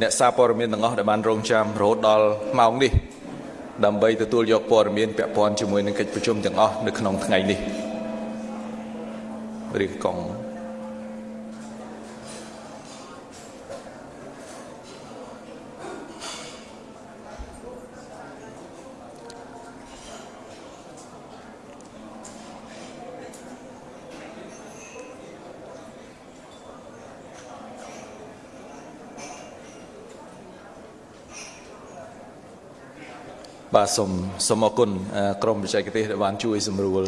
អ្នកសារព័ត៌មានទាំងអស់ដែលបានរងចាំរហូតដល់ម៉ោងនេះដើម្បីទទួលយកព័ត៌មានពាក់ព័ន្ធជាមួយនឹងកិច្ចប្រជុំទាំងអស់នៅក្នុងថ្ងៃនេះរៀបកង បាទសូមសូមអរគុណក្រុមបច្ចេកទេសដែលបានជួយសម្រួល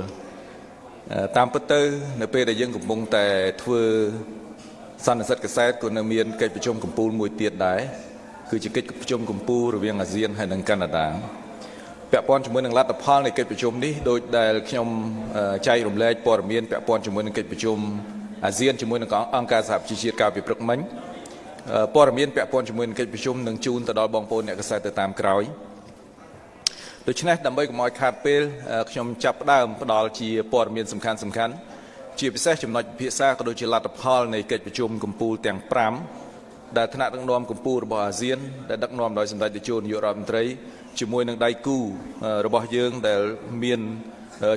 តាមពិតទៅ នៅពេលដែលយើងកំពុងតែធ្វើសន្និសិទកសែតក៏នៅមានកិច្ចប្រជុំកម្ពុជាមួយទៀតដែរគឺជាកិច្ចប្រជុំកម្ពុជារវាងអាស៊ានហើយនិងកាណាដាពាក់ព័ន្ធជាមួយនឹងលទ្ធផលនៃកិច្ចប្រជុំនេះដោយដែលខ្ញុំចែករំលែកព័ត៌មានពាក់ព័ន្ធជាមួយនឹងកិច្ចប្រជុំអាស៊ានជាមួយនឹងអង្គការសហប្រជាជាតិកាលពីព្រឹកមិញព័ត៌មានពាក់ព័ន្ធជាមួយនឹងកិច្ចប្រជុំនឹងជូនទៅដល់បងប្អូនអ្នកកសែតទៅតាមក្រោយ ដូច្នេះដើម្បីកុំឲ្យខាតពេលខ្ញុំចាប់ផ្ដើមផ្ដល់ជាព័ត៌មានសំខាន់សំខាន់ជាពិសេសចំណុចពិភាក្សាក៏ដូចជាលទ្ធផលនៃកិច្ចប្រជុំកម្ពុជាទាំង5ដែលថ្នាក់ដឹកនាំកម្ពុជារបស់អាស៊ានដែលដឹកនាំដោយសម្ដេចតេជោនាយករដ្ឋមន្ត្រីជាមួយនឹងដៃគូរបស់យើងដែលមាន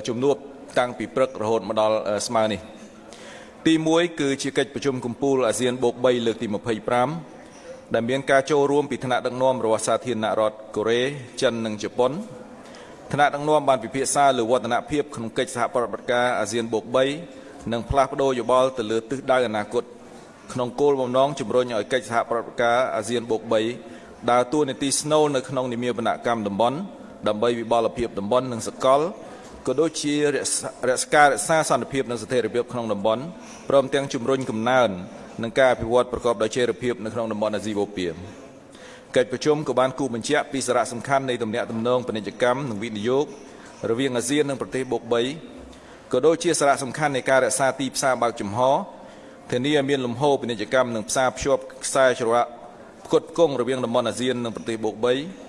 ជំនួបតាំងពីព្រឹករហូតមកដល់ស្មើនេះទី1គឺជាកិច្ចប្រជុំកម្ពុជាអាស៊ានបូក3លើកទី25 ដែលមានការចូលរួមពីថ្នាក់ដឹកនាំរបស់សាធារណរដ្ឋកូរ៉េចិននិងជប៉ុនថ្នាក់ដឹកនាំបានពិភាក្សាលើវឌ្ឍនភាពក្នុងកិច្ចសហប្រតិបត្តិការអាស៊ានបូក3និងផ្លាស់ប្ដូរយោបល់ទៅលើទិសដៅអនាគតក្នុងគោលបំណងជំរុញឲ្យកិច្ចសហប្រតិបត្តិការអាស៊ានបូក3ដើរតួនាទីស្នូលនៅក្នុងនិមាបនកម្មតំបន់ដើម្បីវិបលភាពតំបន់និងសកល ក៏ដូចជារក្សារក្សាសន្តិភាពនិងស្ថិរភាពក្នុងតំបន់ព្រមទាំងជំរុញកំណើននិងការអភិវឌ្ឍប្រកបដោយចីរភាពនៅក្នុងតំបន់អាស៊ីបូព៌ាកិច្ចប្រជុំក៏បានគូបញ្ជាក់ពីសារៈសំខាន់នៃទំនាក់ទំនងពាណិជ្ជកម្មនិងវិនិយោគរវាងអាស៊ាននិងប្រទេសបូក3ក៏ដូចជាសារៈសំខាន់នៃការរក្សាទីផ្សារបើកចំហធានាឲ្យមានលំហូរពាណិជ្ជកម្មនិងផ្សារភ្ជាប់ខ្សែច្រវាក់ផ្គត់ផ្គង់រវាងតំបន់អាស៊ាននិងប្រទេសបូក3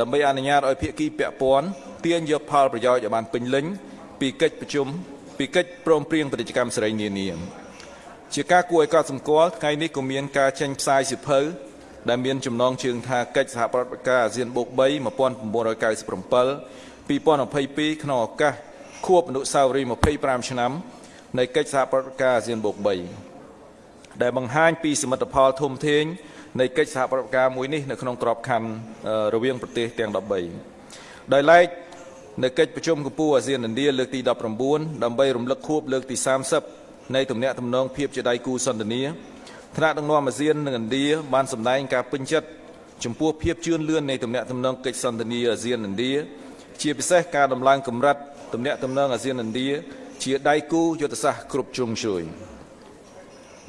ដើម្បីអនុញ្ញាតឲ្យភាគីពាក់ព័ន្ធទាញយកផលប្រយោជន៍ឲ្យបានពេញលេញពីកិច្ចប្រជុំពីកិច្ចព្រមព្រៀងពាណិជ្ជកម្មសេរីនានាជាការគួរឲ្យកត់សម្គាល់ថ្ងៃនេះក៏មានការចេញផ្សាយសិភៅដែលមានចំណងជើងថាកិច្ចសហប្រតិបត្តិការអាស៊ានបូក3 1997 2022ក្នុងឱកាសខួបអនុស្សាវរីយ៍25ឆ្នាំនៃកិច្ចសហប្រតិបត្តិការអាស៊ានបូក3ដែលបង្ហាញពីសមិទ្ធផលធំធេង នៃកិច្ចសហប្រតិបត្តិការមួយនេះនៅក្នុងក្របខ័ណ្ឌរវាងប្រទេសទាំង13ដោយឡែកនៅកិច្ចប្រជុំកម្ពុជាអាស៊ានឥណ្ឌាលើកទី19ដើម្បីរំលឹកខួបលើកទី30នៃទំនាក់ទំនងភាពជាដៃគូសន្តិនិកថ្នាក់ដឹកនាំអាស៊ាននិងឥណ្ឌាបានសម្ដែងការពេញចិត្តចំពោះភាពជឿនលឿននៃទំនាក់ទំនងកិច្ចសន្តិនិកអាស៊ានឥណ្ឌាជាពិសេសការដំឡើងកម្រិតទំនាក់ទំនងអាស៊ានឥណ្ឌាជាដៃគូយុទ្ធសាស្ត្រគ្រប់ជ្រុងជ្រោយ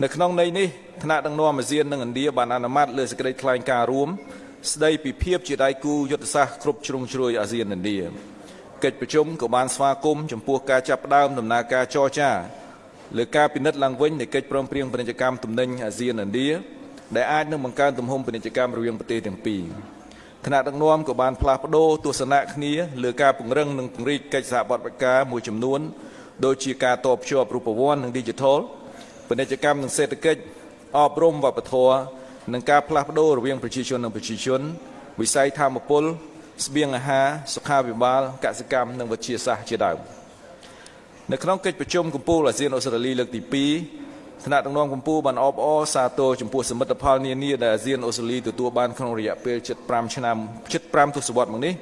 នៅក្នុងន័យនេះថ្នាក់ដឹកនាំអាស៊ាននិងឥណ្ឌាបានអនុម័តលើសេចក្តីថ្លែងការណ៍រួមស្ដីពីភាពជាដៃគូយុទ្ធសាស្ត្រគ្រប់ជ្រុងជ្រោយអាស៊ានឥណ្ឌាកិច្ចប្រជុំក៏បានស្វាគមន៍ចំពោះការចាប់ផ្ដើមដំណើរការចរចាលើការពិនិត្យឡើងវិញនៃកិច្ចព្រមព្រៀងពាណិជ្ជកម្មទំនិញអាស៊ានឥណ្ឌាដែលអាចនឹងបង្កើនទំហំពាណិជ្ជកម្មរវាងប្រទេសទាំងពីរថ្នាក់ដឹកនាំក៏បានផ្លាស់ប្ដូរទស្សនៈគ្នាលើការពង្រឹងនិងពង្រីកកិច្ចសហប្រតិបត្តិការមួយចំនួនដូចជាការតបភ្ជាប់រូបវ័ន្តនិង Digital ពាណិជ្ជកម្មនិងសេដ្ឋកិច្ចអប់រំវប្បធម៌និងការផ្លាស់ប្ដូររវាងប្រជាជននិងប្រជាជនវិស័យធម្មពលស្បៀងអាហារសុខាភិបាលកសិកម្មនិងវិទ្យាសាស្ត្រជាដើម។នៅក្នុងកិច្ចប្រជុំកម្ពុជាអាស៊ានអូស្ត្រាលីលើកទី2ថ្នាក់ដឹកនាំកម្ពុជាបានអបអរសាទរចំពោះសមិទ្ធផលនានាដែលអាស៊ានអូស្ត្រាលីទទួលបានក្នុងរយៈពេល75ឆ្នាំ75ទសវត្សរ៍មកនេះ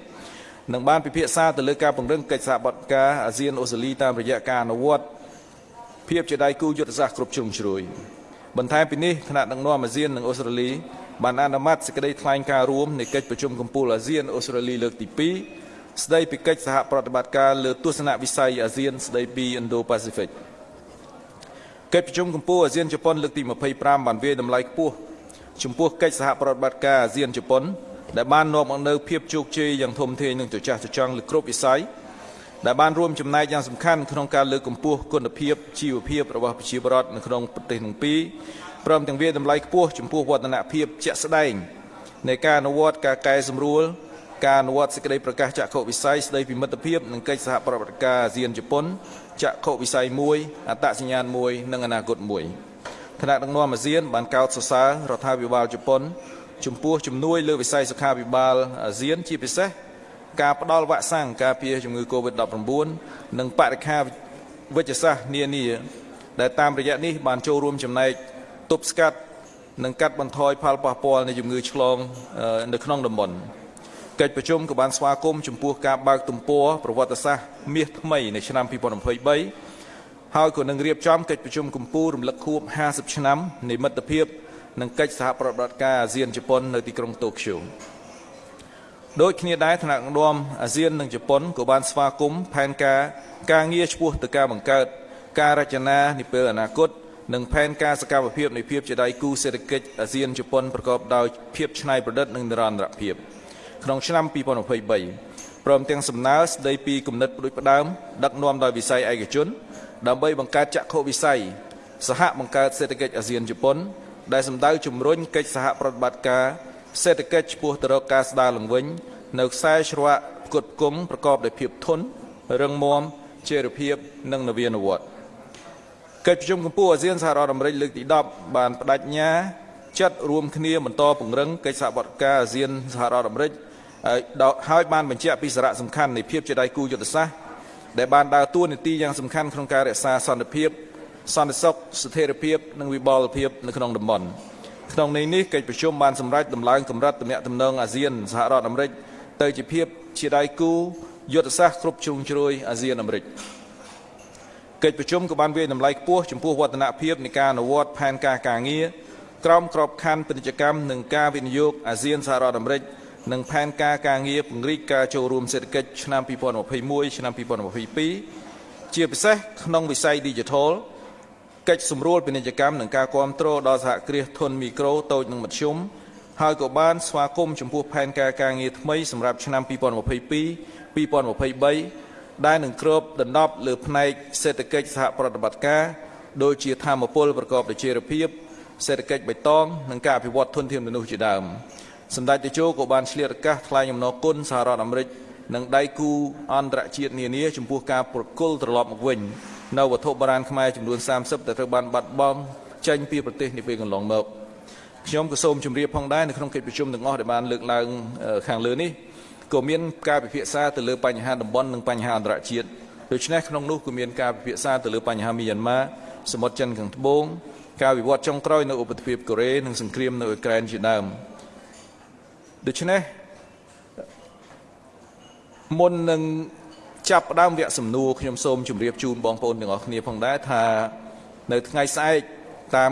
នឹងបានពិភាក្សាទៅលើការពង្រឹងកិច្ចសហប្រតិការអាស៊ានអូស្ត្រាលីតាមរយៈការអនុវត្ត ភាពជាដៃគូយុទ្ធសាស្ត្រគ្រប់ជ្រុងជ្រោយបន្ថែមពីនេះថ្នាក់ដឹកនាំអាស៊ាននិងអូស្ត្រាលីបានអនុម័តសេចក្តីថ្លែងការណ៍រួមនៃកិច្ចប្រជុំកម្ពុជាអាស៊ានអូស្ត្រាលីលើកទី2ស្ដីពីកិច្ចសហប្រតិបត្តិការលើទស្សនវិស័យអាស៊ានស្ដីពី Indo-Pacific កិច្ចប្រជុំកម្ពុជាអាស៊ានជប៉ុនលើកទី25បានវាយតម្លៃខ្ពស់ចំពោះកិច្ចសហប្រតិបត្តិការអាស៊ានជប៉ុនដែលបាននាំមកនូវភាពជោគជ័យយ៉ាងធំធេងនិងត្រចះត្រចង់លើគ្រប់វិស័យ ដែលបានរួមចំណែកយ៉ាងសំខាន់ក្នុងការលើកកម្ពស់គុណភាពជីវភាពរបស់ប្រជាពលរដ្ឋនៅក្នុងប្រទេសទាំងពីរព្រមទាំងវាតម្លៃខ្ពស់ចំពោះវឌ្ឍនភាពជាក់ស្ដែងនៃការអនុវត្តការកែសម្រួលការអនុវត្តសេចក្តីប្រកាសចក្ខុវិស័យស្តីពីមិត្តភាពនិងកិច្ចសហប្រតិបត្តិការអាស៊ានជប៉ុនចក្ខុវិស័យមួយអត្តសញ្ញាណមួយនិងអនាគតមួយថ្នាក់ដឹកនាំអាស៊ានបានកោតសរសើររដ្ឋាភិបាលជប៉ុនចំពោះជំនួយលើវិស័យសុខាភិបាលអាស៊ានជាពិសេស ការផ្ដល់វ៉ាក់សាំងការពារជំងឺ Covid-19 និងបរិខាវិជ្ជសាស្ត្រនានាដែលតាមរយៈនេះបានចូលរួមចំណែកទប់ស្កាត់និងកាត់បន្ថយផលប៉ះពាល់នៃជំងឺឆ្លងនៅក្នុងតំបន់កិច្ចប្រជុំក៏បានស្វាគមន៍ចំពោះការបើកទំព័រប្រវត្តិសាស្ត្រមាសថ្មីនៅឆ្នាំ2023ហើយក៏នឹងរៀបចំកិច្ចប្រជុំកំពូលរំលឹកខួប50ឆ្នាំនៃមិត្តភាពនិងកិច្ចសហប្រតិបត្តិការអាស៊ានជប៉ុននៅទីក្រុងតូក្យូ ដូចគ្នាដែរថ្នាក់ដឹកនាំអាស៊ាននិងជប៉ុនក៏បានស្វាគមន៍ផែនការការងារឆ្ពោះទៅការបង្កើតការរចនានាពេលអនាគតនិងផែនការសកម្មភាពនៃភាពជាដៃគូសេដ្ឋកិច្ចអាស៊ានជប៉ុនប្រកបដោយភាពច្នៃប្រឌិតនិងនិរន្តរភាពក្នុងឆ្នាំ2023ព្រមទាំងសំណើស្ដីពីគំនិតផ្ដួចផ្ដើមដឹកនាំដោយវិស័យឯកជន ដើម្បីបង្កើតចក្ខុវិស័យសហបង្កើតសេដ្ឋកិច្ចអាស៊ានជប៉ុនដែលសម្ដៅជំរុញកិច្ចសហប្រតិបត្តិការ សេដ្ឋកិច្ចឆ្ពោះទៅរកការស្ដារឡើងវិញ នៅខ្សែច្រវាក់ផ្គត់ផ្គង់ប្រកបដោយភាពធន់រឹងមាំចីរភាពនិងនវានុវត្តន៍កិច្ចប្រជុំកម្ពុជាអាស៊ានសហរដ្ឋអាមេរិកលើកទី10បានបដិញ្ញាចាត់រួមគ្នាបន្តពង្រឹងកិច្ចសហប្រតិការអាស៊ានសហរដ្ឋអាមេរិកហើយបានបញ្ជាក់ពីសារៈសំខាន់នៃភាពជាដៃគូយុទ្ធសាស្ត្រដែលបានដើរតួនាទីយ៉ាងសំខាន់ក្នុងការរក្សាសន្តិភាពសន្តិសុខស្ថិរភាពនិងវិបលភាពនៅក្នុងតំបន់ ក្នុងន័យនេះកិច្ចប្រជុំបានសម្រេចដំឡើងកម្រិតទំនាក់ទំនងអាស៊ានសហរដ្ឋអាមេរិកទៅជាភាពជាដៃគូយុទ្ធសាស្ត្រគ្រប់ជ្រុងជ្រោយអាស៊ានអាមេរិកកិច្ចប្រជុំក៏បានវាយតម្លៃខ្ពស់ចំពោះវឌ្ឍនភាពនៃការអនុវត្តផែនការការងារក្រមក្របខ័ណ្ឌពាណិជ្ជកម្មនិងការវិនិយោគអាស៊ានសហរដ្ឋអាមេរិកនិងផែនការការងារពង្រីកការចូលរួមសេដ្ឋកិច្ចឆ្នាំ2021ឆ្នាំ2022ជាពិសេសក្នុងវិស័យ Digital កិច្ចសម្រួលពាណិជ្ជកម្មនិងការគ្រប់គ្រងដល់សហគ្រាសធុនមីក្រូតូចនិងមធ្យមហើយក៏បានស្វាគមន៍ចំពោះផែនការការងារថ្មីសម្រាប់ឆ្នាំ2022 2023ដែលនឹងគ្របដណ្ដប់លើផ្នែកសេដ្ឋកិច្ចសហប្រតិបត្តិការដូចជាធម្មពលប្រកបដោយចីរភាពសេដ្ឋកិច្ចបៃតងនិងការអភិវឌ្ឍធនធានមនុស្សជាដើមសម្ដេចតេជោក៏បានឆ្លៀតឱកាសថ្លែងអំណរគុណសហរដ្ឋអាមេរិកនិងដៃគូអន្តរជាតិនានាចំពោះការប្រគល់ត្រឡប់មកវិញ នៅវត្ថុបុរាណខ្មែរចំនួន30ដែលត្រូវបានបាត់បង់ចេញពីប្រទេសនាពេលកន្លងមកខ្ញុំក៏សូមជម្រាបផងដែរនៅក្នុងកិច្ចប្រជុំទាំងអស់ដែលបានលើកឡើងខាងលើនេះក៏មានការពិភាក្សាទៅលើបញ្ហាតំបន់និងបញ្ហាអន្តរជាតិដូច្នេះក្នុងនោះក៏មានការពិភាក្សាទៅលើបញ្ហាមីយ៉ាន់ម៉ាសមុទ្រចិនខាងត្បូងការវិវត្តចុងក្រោយនៅឧបទ្វីបកូរ៉េនិងសង្គ្រាមនៅអ៊ុយក្រែនជាដើមដូច្នេះមុននឹង ចាប់ផ្ដើមវគ្គសំណួរខ្ញុំសូមជម្រាបជូនបងប្អូនទាំងអស់គ្នាផងដែរថានៅថ្ងៃស្អែកតាម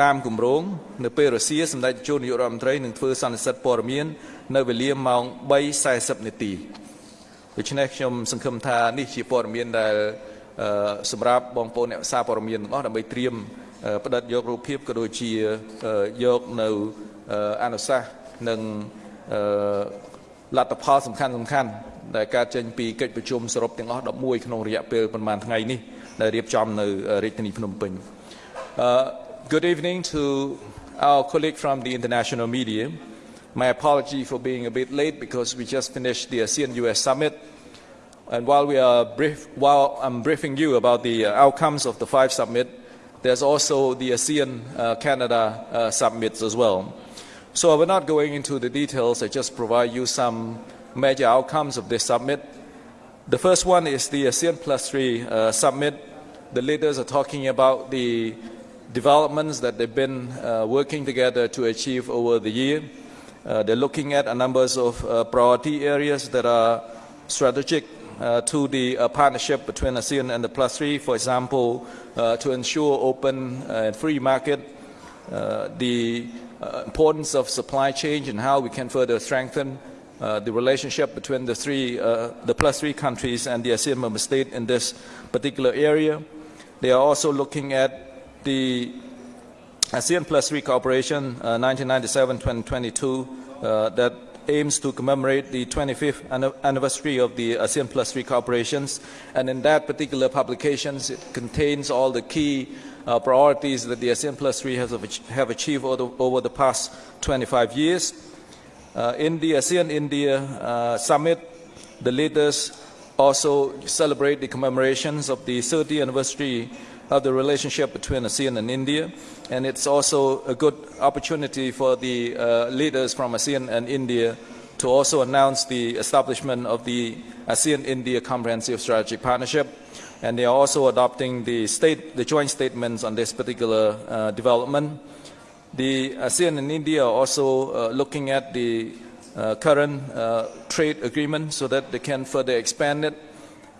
តាមគម្រោងនៅពេលរសៀលសម្ដេចជួននាយករដ្ឋមន្ត្រីនឹងធ្វើសន្និសីទព័ត៌មាននៅវេលាម៉ោង3:40នាទីដូច្នេះខ្ញុំសង្ឃឹមថានេះជាព័ត៌មានដែលសម្រាប់បងប្អូនអ្នកសារព័ត៌មានទាំងអស់ដើម្បីត្រៀមផ្ដិតយករូបភាពក៏ដូចជាយកនៅអនុសាសន៍និងលទ្ធផលសំខាន់សំខាន់ ដែលកើតចេញពីកិច្ចប្រជុំសរុបទាំងអស់11ក្នុងរយៈពេលប្រហែលថ្ងៃនេះដែលរៀបចំនៅរាជធានីភ្នំពេញ Good evening to our colleague from the international media. My apology for being a bit late because we just finished the ASEAN US summit. And while we are brief, while I'm briefing you about the outcomes of the five summit, there's also the ASEAN uh, Canada uh, summits as well. So I will not going into the details. I just provide you some major outcomes of this summit. The first one is the ASEAN Plus 3 uh, summit. The leaders are talking about the developments that they've been uh, working together to achieve over the year. Uh, they're looking at a number of uh, priority areas that are strategic uh, to the uh, partnership between ASEAN and the Plus 3. For example, to ensure open and free market, the importance of supply chain and how we can further strengthen uh, the relationship between the three, uh, the plus three countries and the ASEAN member state in this particular area. They are also looking at the ASEAN plus three cooperation 1997-2022 uh, that aims to commemorate the 25th anniversary of the ASEAN plus three cooperations. And in that particular publication, it contains all the key uh, priorities that the ASEAN plus three has have achieved over the, over the past 25 years. Uh, in the ASEAN India uh, summit, the leaders also celebrate the commemorations of the 30th anniversary of the relationship between ASEAN and India. And it's also a good opportunity for the uh, leaders from ASEAN and India to also announce the establishment of the ASEAN-India Comprehensive Strategic Partnership. And they are also adopting the, state, the joint statements on this particular uh, development. The ASEAN and India are also uh, looking at the uh, current uh, trade agreement so that they can further expand it.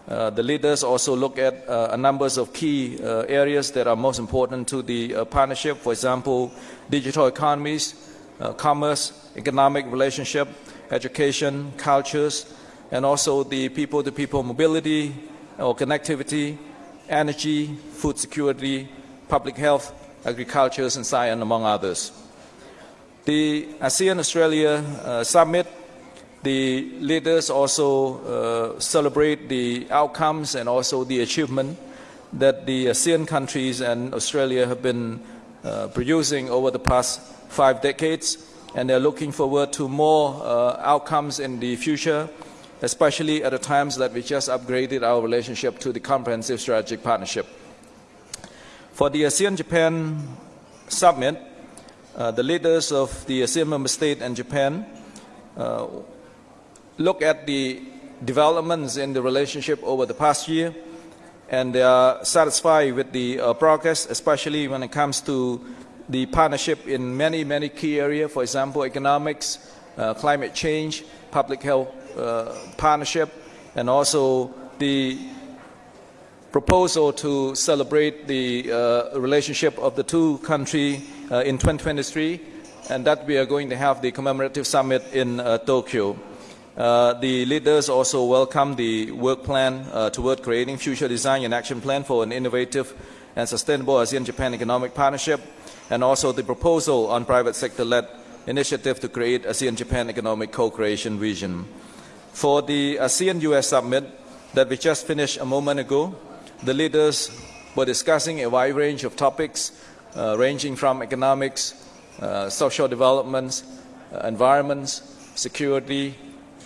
Uh, the leaders also look at uh, a number of key uh, areas that are most important to the uh, partnership. For example, digital economies, commerce, economic relationship, education, cultures, and also the people-to-people mobility or connectivity, energy, food security, public health, agriculture, and science, among others. The ASEAN-Australia uh, Summit, the leaders also uh, celebrate the outcomes and also the achievement that the ASEAN countries and Australia have been uh, producing over the past five decades and they're looking forward to more uh, outcomes in the future, especially at the times that we just upgraded our relationship to the Comprehensive Strategic Partnership. For the ASEAN-Japan Summit, uh, the leaders of the ASEAN member state and Japan uh, look at the developments in the relationship over the past year and they are satisfied with the uh, progress, especially when it comes to the partnership in many, many key areas, for example, economics, uh, climate change, public health uh, partnership, and also the proposal to celebrate the uh, relationship of the two countries uh, in 2023, and that we are going to have the commemorative summit in uh, Tokyo. Uh, the leaders also welcome the work plan toward creating future design and action plan for an innovative and sustainable ASEAN-Japan economic partnership and also the proposal on private sector-led initiative to create ASEAN-Japan economic co-creation vision. For the ASEAN-US summit that we just finished a moment ago, the leaders were discussing a wide range of topics uh, ranging from economics, uh, social developments, uh, environments, security,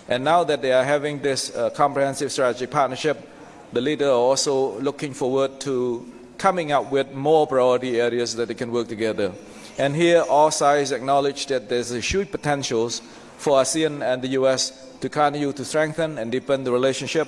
and now that they are having this uh, comprehensive strategic partnership, the leaders are also looking forward to coming up with more priority areas that they can work together. And here, all sides acknowledge that there's a huge potentials for ASEAN and the U.S. to continue to strengthen and deepen the relationship.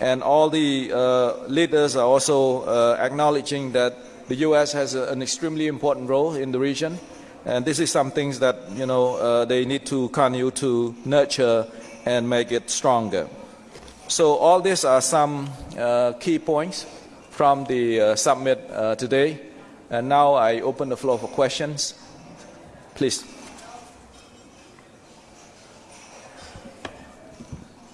And all the uh, leaders are also uh, acknowledging that the U.S. has a, an extremely important role in the region. And this is some things that you know uh, they need to continue to nurture and make it stronger. So all these are some uh, key points from the uh, summit uh, today. And now I open the floor for questions. Please.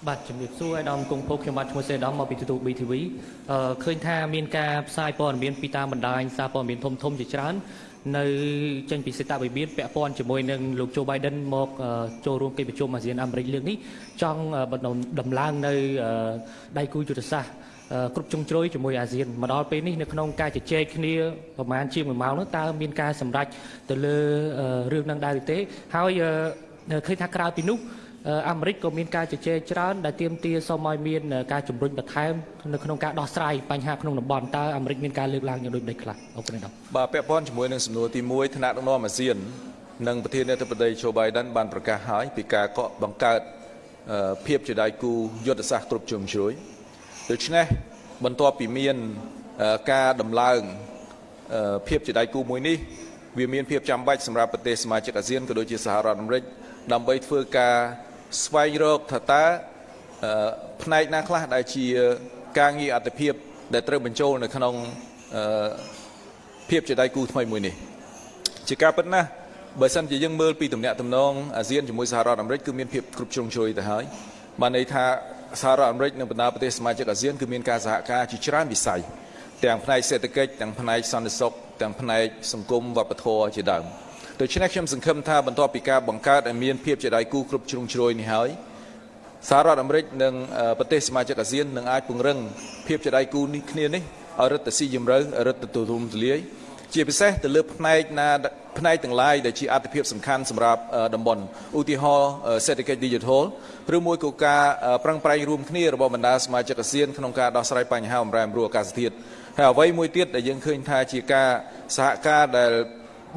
បាទជំរាបសួរអាដាមគង់ភពខ្ញុំបាទឈ្មោះសេដាមមកពីទូទូ BTV អឺឃើញថាមានការផ្សាយព័ត៌មានពីតាមបណ្ដាញសារព័ត៌មានធំធំជាច្រើននៅចេញពីសេតវិមានពាក់ព័ន្ធជាមួយនឹងលោកโจ Biden មកចូលរួមកិច្ចប្រជុំអាស៊ានអាមេរិកលើកនេះចង់ដំឡើងនៅដៃគូយុទ្ធសាស្ត្រគ្រប់ជ្រុងជ្រោយជាមួយអាស៊ានមកដល់ពេលនេះនៅក្នុងការជជែកគ្នាប្រហែលជា1ម៉ោងនោះតើមានការសម្រេចទៅលើរឿងនឹងដែរឬទេហើយឃើញថាក្រៅពីនោះ អាមេរិកក៏មានការជជែកច្រើនដែលទាមទារសូមឲ្យមានការជំរុញបន្ថែមនៅក្នុងការដោះស្រាយបញ្ហាក្នុងតំបន់តើអាមេរិកមានការលើកឡើងយ៉ាងដូចម្តេចខ្លះអរគុណដល់បាទពាក់ព័ន្ធជាមួយនឹងសំណួរទី1ថ្នាក់ដឹកនាំអាស៊ាននិងប្រធានាធិបតី Joe Biden បានប្រកាសហើយពីការកក់បង្កើតភាពជាដៃគូយុទ្ធសាស្ត្រគ្រប់ជ្រុងជ្រោយដូច្នេះបន្ទាប់ពីមានការដំឡើងភាពជាដៃគូមួយនេះវាមានភាពចាំបាច់សម្រាប់ប្រទេសសមាជិកអាស៊ានក៏ដូចជាសហរដ្ឋអាមេរិកដើម្បីធ្វើការ ស្វែងរកថាតើផ្នែកណាខ្លះដែលជាការងារអត្តភាព ដែលត្រូវបញ្ចូលនៅក្នុងភាពជាដៃគូថ្មីមួយនេះជាការពិតណាស់បើសិនជាយើងមើលពីតំណែងតំណងអាស៊ានជាមួយសហរដ្ឋអាមេរិកគឺមានភាពគ្រប់ជ្រុងជ្រោយទៅហើយបានន័យថាសហរដ្ឋអាមេរិកនិងបណ្ដាប្រទេសសមាជិកអាស៊ានគឺមានការសហការជាច្រើនវិស័យទាំងផ្នែកសេដ្ឋកិច្ចទាំងផ្នែកសន្តិសុខទាំងផ្នែកសង្គមវប្បធម៌ជាដើម ដូច្នេះខ្ញុំសង្ឃឹមថាបន្ទាប់ពីការបង្កើតឲ្យមានភាពជាដៃគូគ្រប់ជ្រុងជ្រោយនេះហើយសហរដ្ឋអាមេរិកនិងប្រទេសសមាជិកអាស៊ាននឹងអាចពង្រឹងភាពជាដៃគូនេះគ្នានេះឲ្យរឹតតែស៊ីជម្រៅរឹតតែទូលំទូលាយជាពិសេសទៅលើផ្នែកណាផ្នែកទាំងឡាយដែលជាអត្ថិភាពសំខាន់សម្រាប់អឺតំបន់ឧទាហរណ៍អឺសេដ្ឋកិច្ច Digital ឬមួយក៏ការអឺប្រឹងប្រែងរួមគ្នារបស់បណ្ដាសមាជិកអាស៊ានក្នុងការដោះស្រាយបញ្ហាបំរែបំរួលអាកាសធាតុហើយអ្វីមួយទៀតដែលយើងឃើញថាជាការសហការដែល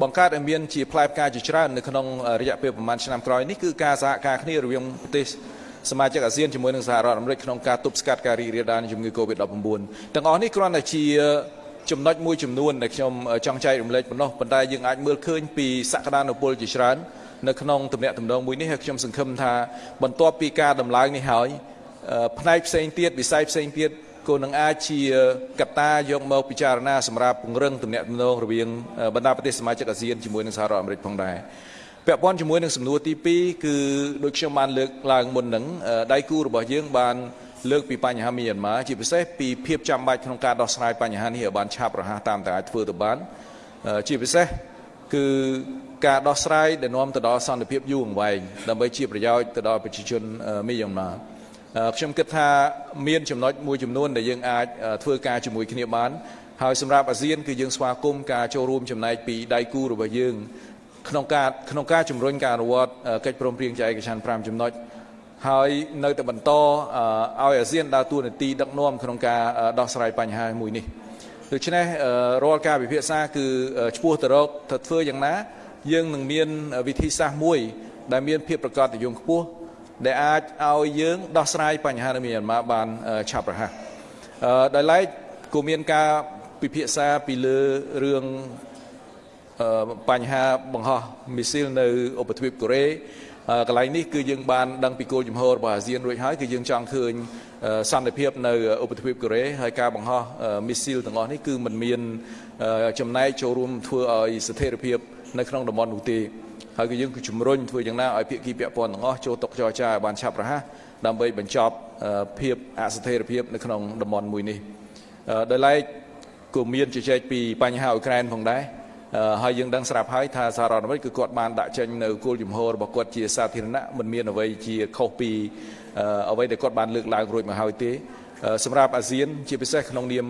បង្កើតឲ្យមានជាផ្លែផ្កាជាច្រើននៅក្នុងរយៈពេលប្រហែលឆ្នាំក្រោយនេះគឺការសហការគ្នារវាងប្រទេសសមាជិកអាស៊ានជាមួយនឹងសហរដ្ឋអាមេរិកក្នុងការទប់ស្កាត់ការរីករាលដាលនៃជំងឺ Covid-19 ទាំងអស់នេះគ្រាន់តែជាចំណុចមួយចំនួនដែលខ្ញុំចង់ចែករំលែកប៉ុណ្ណោះប៉ុន្តែយើងអាចមើលឃើញពីសក្តានុពលជាច្រើននៅក្នុងទំនាក់ទំនងមួយនេះហើយខ្ញុំសង្ឃឹមថាបន្ទាប់ពីការដំឡើងនេះហើយផ្នែកផ្សេងទៀតវិស័យផ្សេងទៀត ក៏នឹងអាចជាកត្តាយកមកពិចារណាសម្រាប់ពង្រឹងទំនាក់ទំនងរវាងបណ្ដាប្រទេសសមាជិកអាស៊ានជាមួយនឹងសហរដ្ឋអាមេរិកផងដែរពាក់ព័ន្ធជាមួយនឹងសំណួរទី2គឺដូចខ្ញុំបានលើកឡើងមុនហ្នឹងដៃគូរបស់យើងបានលើកពីបញ្ហាមីយ៉ាន់ម៉ាជាពិសេសពីភាពចាំបាច់ក្នុងការដោះស្រាយបញ្ហានេះឲ្យបានឆាប់រហ័សតាមតែអាចធ្វើទៅបានជាពិសេសគឺការដោះស្រាយដែលនាំទៅដល់សន្តិភាពយូរអង្វែងដើម្បីជាប្រយោជន៍ទៅដល់ប្រជាជនមីយ៉ាន់ម៉ា ខ្ញុំគិតថាមានចំណុចមួយចំនួនដែលយើងអាចធ្វើការជាមួយគ្នាបានហើយសម្រាប់អាស៊ានគឺយើងស្វាគមន៍ការចូលរួមចំណែកពីដៃគូរបស់យើងក្នុងការក្នុងការជំរុញការអនុវត្តកិច្ចព្រមព្រៀងចែកឯកសារ5ចំណុចហើយនៅតែបន្តឲ្យអាស៊ានដើរតួនាទីដឹកនាំក្នុងការដោះស្រាយបញ្ហាមួយនេះដូច្នេះរាល់ការពិភាក្សាគឺឈ្មោះទៅរកទៅធ្វើយ៉ាងណា យើងនឹងមានវិធីសាស្ត្រមួយ ដែលមានភាពប្រកបនិយមខ្ពស់ ដែលអាចឲ្យយើងដោះស្រាយបញ្ហានៅមីយ៉ាន់ម៉ាបានឆាប់រហ័សដោយឡែកក៏មានការពិភាក្សាពីលើរឿងបញ្ហាបង្ហោះមីស៊ីលនៅឧបទ្វីបកូរ៉េកន្លែងនេះគឺយើងបានដឹងពីគោលជំហររបស់អាស៊ានរួចហើយគឺយើងចង់ឃើញសន្តិភាពនៅឧបទ្វីបកូរ៉េហើយការបង្ហោះមីស៊ីលទាំងអស់នេះគឺมันមានចំណែកចូលរួមធ្វើឲ្យស្ថិរភាពនៅក្នុងតំបន់នោះទេ ហើយគឺយើងគឺជំរុញធ្វើយ៉ាងណាឲ្យភាគីពាក់ព័ន្ធទាំងអស់ចូលតុចរចាឲ្យបានឆាប់រហ័សដើម្បីបញ្ចប់ភាពអស្ថិរភាពនៅក្នុងតំបន់មួយនេះដោយឡែកក៏មានជជែកពីបញ្ហាអ៊ុយក្រែនផងដែរហើយយើងដឹងស្រាប់ហើយថាសហរដ្ឋអាមេរិកគឺគាត់បានដាក់ចេញនៅគោលជំហររបស់គាត់ជាសាធារណៈមិនមានអ្វីជាខុសពីអ្វីដែលគាត់បានលើកឡើងរួចមកហើយទេសម្រាប់អាស៊ានជាពិសេសក្នុងនាម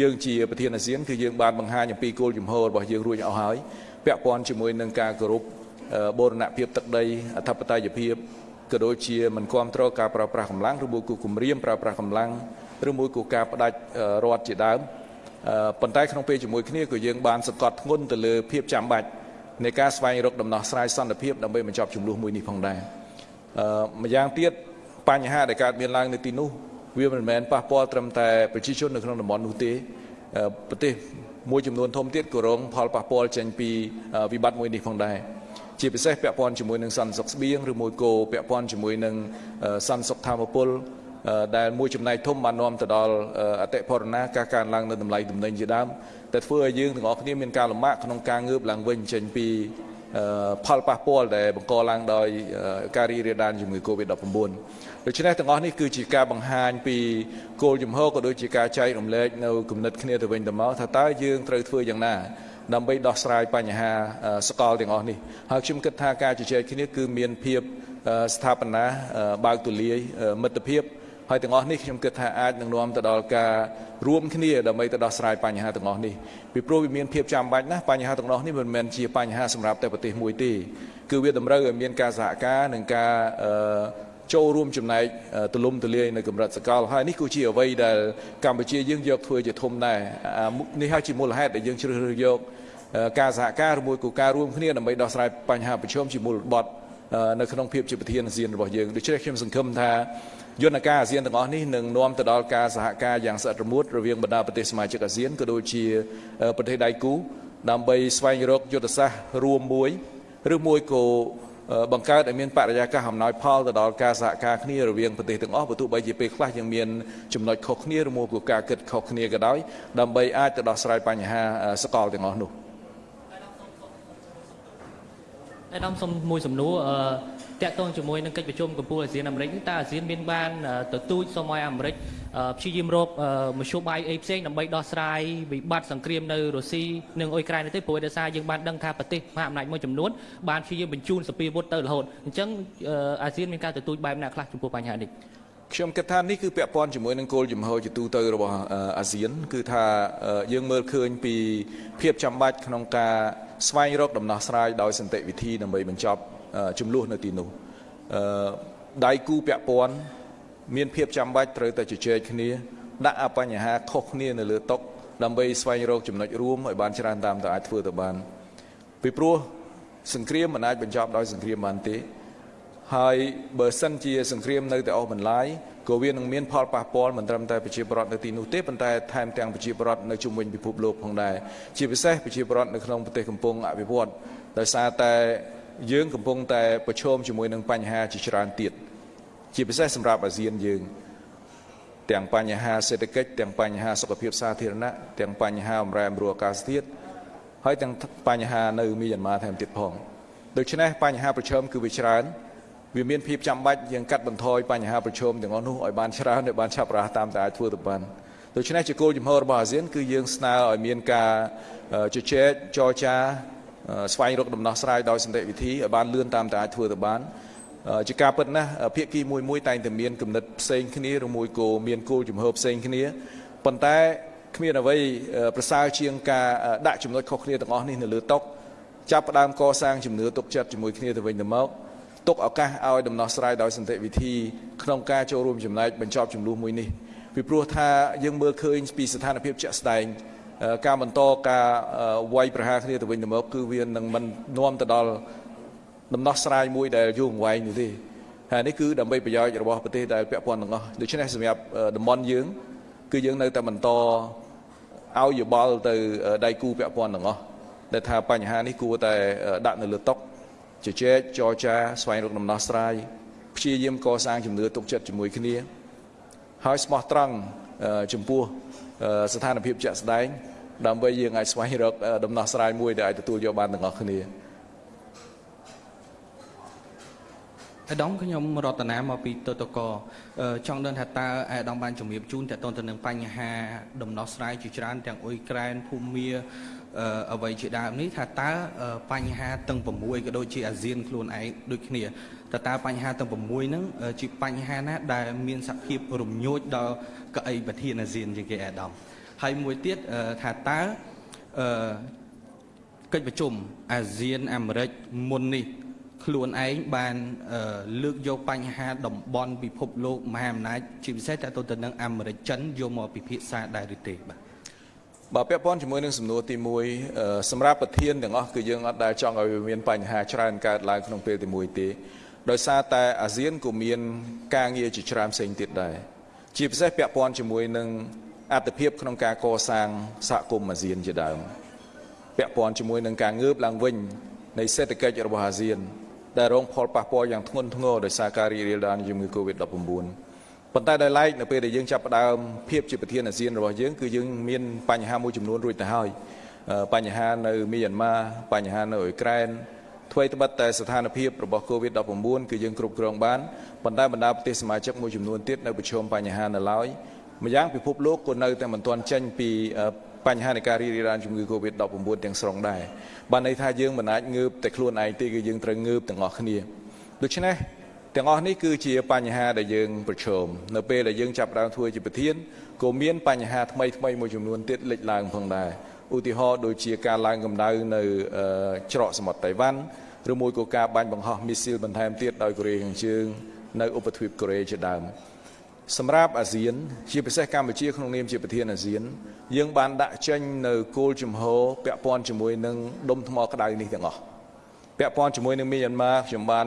យើងជាប្រធានអាស៊ានគឺយើងបានបង្ហាញអំពីគោលជំហររបស់យើងរួចអស់ហើយ ពាក់ព័ន្ធជាមួយនឹងការគោរពបូរណភាពទឹកដីអធិបតេយ្យភាពក៏ដូចជាមិនគ្រប់គ្រងការប្រើប្រាស់កម្លាំងឬមួយក៏គម្រាមប្រើប្រាស់កម្លាំងឬមួយក៏ការផ្ដាច់រដ្ឋជាដើមប៉ុន្តែក្នុងពេលជាមួយគ្នាក៏យើងបានសង្កត់ធ្ងន់ទៅលើភាពចាំបាច់នៃការស្វែងរកដំណោះស្រាយសន្តិភាពដើម្បីបញ្ចប់ចំនួនមួយនេះផងដែរអឺម្យ៉ាងទៀតបញ្ហាដែលកើតមានឡើងនៅទីនោះវាមិនមែនប៉ះពាល់ត្រឹមតែប្រជាជននៅក្នុងតំបន់នោះទេប្រទេស មួយចំនួនធំទៀតក៏រងផលប៉ះពាល់ចេញពីវិបត្តិមួយនេះផងដែរជាពិសេសពាក់ព័ន្ធជាមួយនឹងសន្តិសុខស្បៀងឬមួយក៏ពាក់ព័ន្ធជាមួយនឹងសន្តិសុខធម្មពលដែលមួយចំណែកធំបាននាំទៅដល់អតិផរណាការកើនឡើងនៅតម្លៃទំនិញជាដើមតែធ្វើឲ្យយើងទាំងអស់គ្នាមានការលំបាកក្នុងការងើបឡើងវិញចេញពីផលប៉ះពាល់ដែលបង្កឡើងដោយការរីករាលដាលជំងឺ Covid-19 ដូច្នេះទាំងអស់នេះគឺជាការបង្ហាញពីគោលជំហរក៏ដូចជាការចែករំលែកនៅគំនិតគ្នាទៅវិញទៅមកថាតើយើងត្រូវធ្វើយ៉ាងណាដើម្បីដោះស្រាយបញ្ហាសកលទាំងអស់នេះហើយខ្ញុំគិតថាការជជែកគ្នាគឺមានភាពស្ថាបនាបើកទូលាយមិត្តភាពហើយទាំងអស់នេះខ្ញុំគិតថាអាចនឹងនាំទៅដល់ការរួមគ្នាដើម្បីទៅដោះស្រាយបញ្ហាទាំងអស់នេះពីព្រោះវាមានភាពចាំបាច់ណាស់បញ្ហាទាំងអស់នេះមិនមែនជាបញ្ហាសម្រាប់តែប្រទេសមួយទេគឺវាតម្រូវឲ្យមានការសហការនិងការ ចូលរួមចំណែកទលំទលាយនៅកម្រិតសកលហើយនេះគឺជាអ្វីដែលកម្ពុជាយើងយកធ្វើជាធំដែរនេះហើយជាមូលហេតុដែលយើងជ្រើសរើសយកការសហការជាមួយគូការរួមគ្នាដើម្បីដោះស្រាយបញ្ហាប្រឈមជាមូលបត់នៅក្នុងភាពជាប្រធានអាស៊ានរបស់យើងដូច្នេះខ្ញុំសង្ឃឹមថាយន្តការអាស៊ានទាំងអស់នេះនឹងនាំទៅដល់ការសហការយ៉ាងស្អិតរមួតរវាងបណ្ដាប្រទេសសមាជិកអាស៊ានក៏ដូចជាប្រទេសដៃគូដើម្បីស្វែងរកយុទ្ធសាស្ត្ររួមមួយឬមួយក៏ បង្កើតឲ្យមានបរិយាកាសអំណោយផលទៅដល់ការសហការគ្នារវាងប្រទេសទាំងអស់បើទោះបីជាពេលខ្លះយើងមានចំណុចខុសគ្នាឬមួយក៏ការគិតខុសគ្នាក៏ដោយដើម្បីអាចទៅដោះស្រាយបញ្ហាសកលទាំងអស់នោះឯកឧត្តមសុំមួយសំណួរអឺ តាក់ទងជាមួយនឹងកិច្ចប្រជុំកម្ពុជាអាស៊ានអាមេរិកតើអាស៊ានមានបានទទូចសូមឲ្យអាមេរិកព្យាយាមរកមធ្យោបាយអីផ្សេងដើម្បីដោះស្រាយវិបត្តិសង្គ្រាមនៅរុស្ស៊ីនិងអ៊ុយក្រែនទេព្រោះដោយសារយើងបានដឹងថាប្រទេសមហាអំណាចមួយចំនួនបានព្យាយាមបញ្ជូនសពាវុធទៅរហូតអញ្ចឹងអាស៊ានមានការទទូចបែបណាខ្លះចំពោះបញ្ហានេះខ្ញុំគិតថានេះគឺពាក់ព័ន្ធជាមួយនឹងគោលជំហរជាទូទៅរបស់អឺអាស៊ាន គឺថាអឺយើងមើលឃើញពីភាពចាំបាច់ក្នុងការស្វែងរកដំណោះស្រាយដោយសន្តិវិធីដើម្បីបញ្ចប់អឺ ចំនួននៅទីនោះអឺដៃគូពាក់ព័ន្ធមានភាពចាំបាច់ត្រូវតែជជែកគ្នាដាក់អបញ្ហាខុសគ្នានៅលើតុដើម្បីស្វែងរកចំណុចរួមឲ្យបានច្រើនតាមតែអាចធ្វើទៅបានពីព្រោះសង្គ្រាមមិនអាចបញ្ចប់ដោយសង្គ្រាមបានទេហើយបើសិនជា សង្គ្រាមនៅតែអស់បន្លាយក៏វានឹងមានផលប៉ះពាល់មិនត្រឹមតែប្រជាពលរដ្ឋនៅទីនោះទេប៉ុន្តែថែមទាំងប្រជាពលរដ្ឋនៅជុំវិញពិភពលោកផងដែរជាពិសេសប្រជាពលរដ្ឋនៅក្នុងប្រទេសកំពុងអភិវឌ្ឍដោយសារតែ យើងកំពុងតែប្រឈមជាមួយនឹងបញ្ហាជាច្រើនទៀតជាពិសេសសម្រាប់អាស៊ានយើងទាំងបញ្ហាសេដ្ឋកិច្ចទាំងបញ្ហាសុខភាពសាធារណៈទាំងបញ្ហាបំរែបំរួលអាកាសធាតុហើយទាំងបញ្ហានៅមីយ៉ាន់ម៉ាថែមទៀតផងដូច្នេះបញ្ហាប្រឈមគឺវាច្រើនវាមានភាពចាំបាច់យើងកាត់បន្ថយបញ្ហាប្រឈមទាំងអស់នោះឲ្យបានច្រើនឲ្យបានឆាប់រហ័សតាមតែអាចធ្វើទៅបានដូច្នេះជាគោលជំហររបស់អាស៊ានគឺយើងស្នើឲ្យមានការជជែកចរចា ស្វែងរកដំណោះស្រាយដោយសន្តិវិធីឲ្យបានលឿនតាមតែអាចធ្វើទៅបានជាការពិតណាស់ភាគីមួយមួយតែងតែមានគំនិតផ្សេងគ្នាឬមួយក៏មានគោលជំហរផ្សេងគ្នាប៉ុន្តែគ្មានអ្វីប្រសើរជាងការដាក់ចំណុចខុសគ្នាទាំងអស់នេះនៅលើតុចាប់ផ្ដើមកសាងជំនឿទុកចិត្តជាមួយគ្នាទៅវិញទៅមកទុកឱកាសឲ្យដំណោះស្រាយដោយសន្តិវិធីក្នុងការចូលរួមចំណែកបញ្ចប់ចំនួនមួយនេះពីព្រោះថាយើងមើលឃើញពីស្ថានភាពជាក់ស្ដែង ការបន្តការវាយប្រហារគ្នាទៅវិញទៅមកគឺវានឹងមិននាំទៅដល់ដំណោះស្រាយមួយដែលយូរអង្វែងនោះទេហើយនេះគឺដើម្បីប្រយោជន៍របស់ប្រទេសដែលពាក់ព័ន្ធទាំងអស់ដូច្នេះសម្រាប់តំបន់យើង គឺយើងនៅតែបន្តឲ្យយោបល់ទៅដៃគូពាក់ព័ន្ធទាំងអស់ដែលថាបញ្ហានេះគួរតែដាក់នៅលើតុជជែកចរចាស្វែងរកដំណោះស្រាយព្យាយាមកសាងជំនឿទុកចិត្តជាមួយគ្នា ហើយស្មោះត្រង់ចំពោះ ស្ថានភាពជាក់ស្ដែងដើម្បីយើងអាចស្វែងរកដំណោះស្រាយមួយដែលអាចទទួលយកបានទាំងអស់គ្នាអាដាមខ្ញុំរតនាមកពីតតកចង់ដឹងថាតើអាដាមបានជំរាបជូនតទៅនឹងបញ្ហាដំណោះស្រាយជាច្រើនទាំងអ៊ុយក្រែនភូមាអ្វីជាដើមនេះថាតើបញ្ហាទាំង6ក៏ដូចជាអាស៊ានខ្លួនឯងដូចគ្នា តើតើបញ្ហាទាំង6ហ្នឹងជាបញ្ហាណាដែលមានសភាពរំញោចដល់កៅអីប្រធានអាស៊ានជាងគេអាដាមហើយមួយទៀតថាតើអឺកិច្ចប្រជុំអាស៊ានអាមេរិកមុននេះខ្លួនឯងបានលើកយកបញ្ហាតំបន់ពិភពលោកមហាអំណាចជាពិសេសតទៅទៅនឹងអាមេរិកចិនយកមកពិភាក្សាដែរឬទេបាទបាទពាក់ព័ន្ធជាមួយនឹងសំណួរទី1សម្រាប់ប្រធានទាំងអស់គឺយើងអត់ដែលចង់ឲ្យមានបញ្ហាច្រើនកើតឡើងក្នុងពេលទី1ទេ ដោយសារតែអាស៊ានក៏មានការងារជាច្រើនផ្សេងទៀតដែរជាពិសេសពាក់ព័ន្ធជាមួយនឹងអត្ថភាពក្នុងការកសាងសហគមន៍អាស៊ានជាដើមពាក់ព័ន្ធជាមួយនឹងការងើបឡើងវិញនៃសេដ្ឋកិច្ចរបស់អាស៊ាន ដែលរងផលប៉ះពាល់យ៉ាងធ្ងន់ធ្ងរដោយសារការរីករាលដាលនៃជំងឺ Covid-19 ប៉ុន្តែដោយឡែកនៅពេលដែលយើងចាប់ផ្ដើមភាពជាប្រធានអាស៊ានរបស់យើងគឺយើងមានបញ្ហាមួយចំនួនរួចទៅហើយបញ្ហានៅមីយ៉ាន់ម៉ាបញ្ហានៅអ៊ុយក្រែន អ្វីត្បិតតែស្ថានភាពរបស់ Covid-19 គឺយើងគ្រប់គ្រងបានប៉ុន្តែបណ្ដាប្រទេសសមាជិកមួយចំនួនទៀតនៅប្រឈមបញ្ហានៅឡើយម្យ៉ាងពិភពលោកក៏នៅតែមិនទាន់ចេញពីបញ្ហានៃការរីករាលដាលជំងឺ Covid-19 ទាំងស្រុងដែរបានន័យថាយើងមិនអាចងើបតែខ្លួនឯងទេគឺយើងត្រូវងើបទាំងអស់គ្នាដូច្នេះទាំងអស់នេះគឺជាបញ្ហាដែលយើងប្រឈមនៅពេលដែលយើងចាប់ផ្ដើមធ្វើជាប្រធានក៏មានបញ្ហាថ្មីថ្មីមួយចំនួនទៀតលេចឡើងផងដែរ ឧទាហរណ៍ដូចជាការឡើងកម្ដៅនៅច្រកសមុទ្រតៃវ៉ាន់ឬមួយក៏ការបាញ់បង្ហោះមីស៊ីលបន្ថែមទៀតដោយកូរ៉េខាងជើងនៅឧបទ្វីបកូរ៉េជាដើមសម្រាប់អាស៊ាន ជាពិសេសកម្ពុជាក្នុងនាមជាប្រធានអាស៊ាន យើងបានដាក់ចេញនៅគោលជំហរពាក់ព័ន្ធជាមួយនឹងដុំថ្មក្តៅនេះទាំងអស់ពាក់ព័ន្ធជាមួយនឹងមីយ៉ាន់ម៉ាខ្ញុំបាន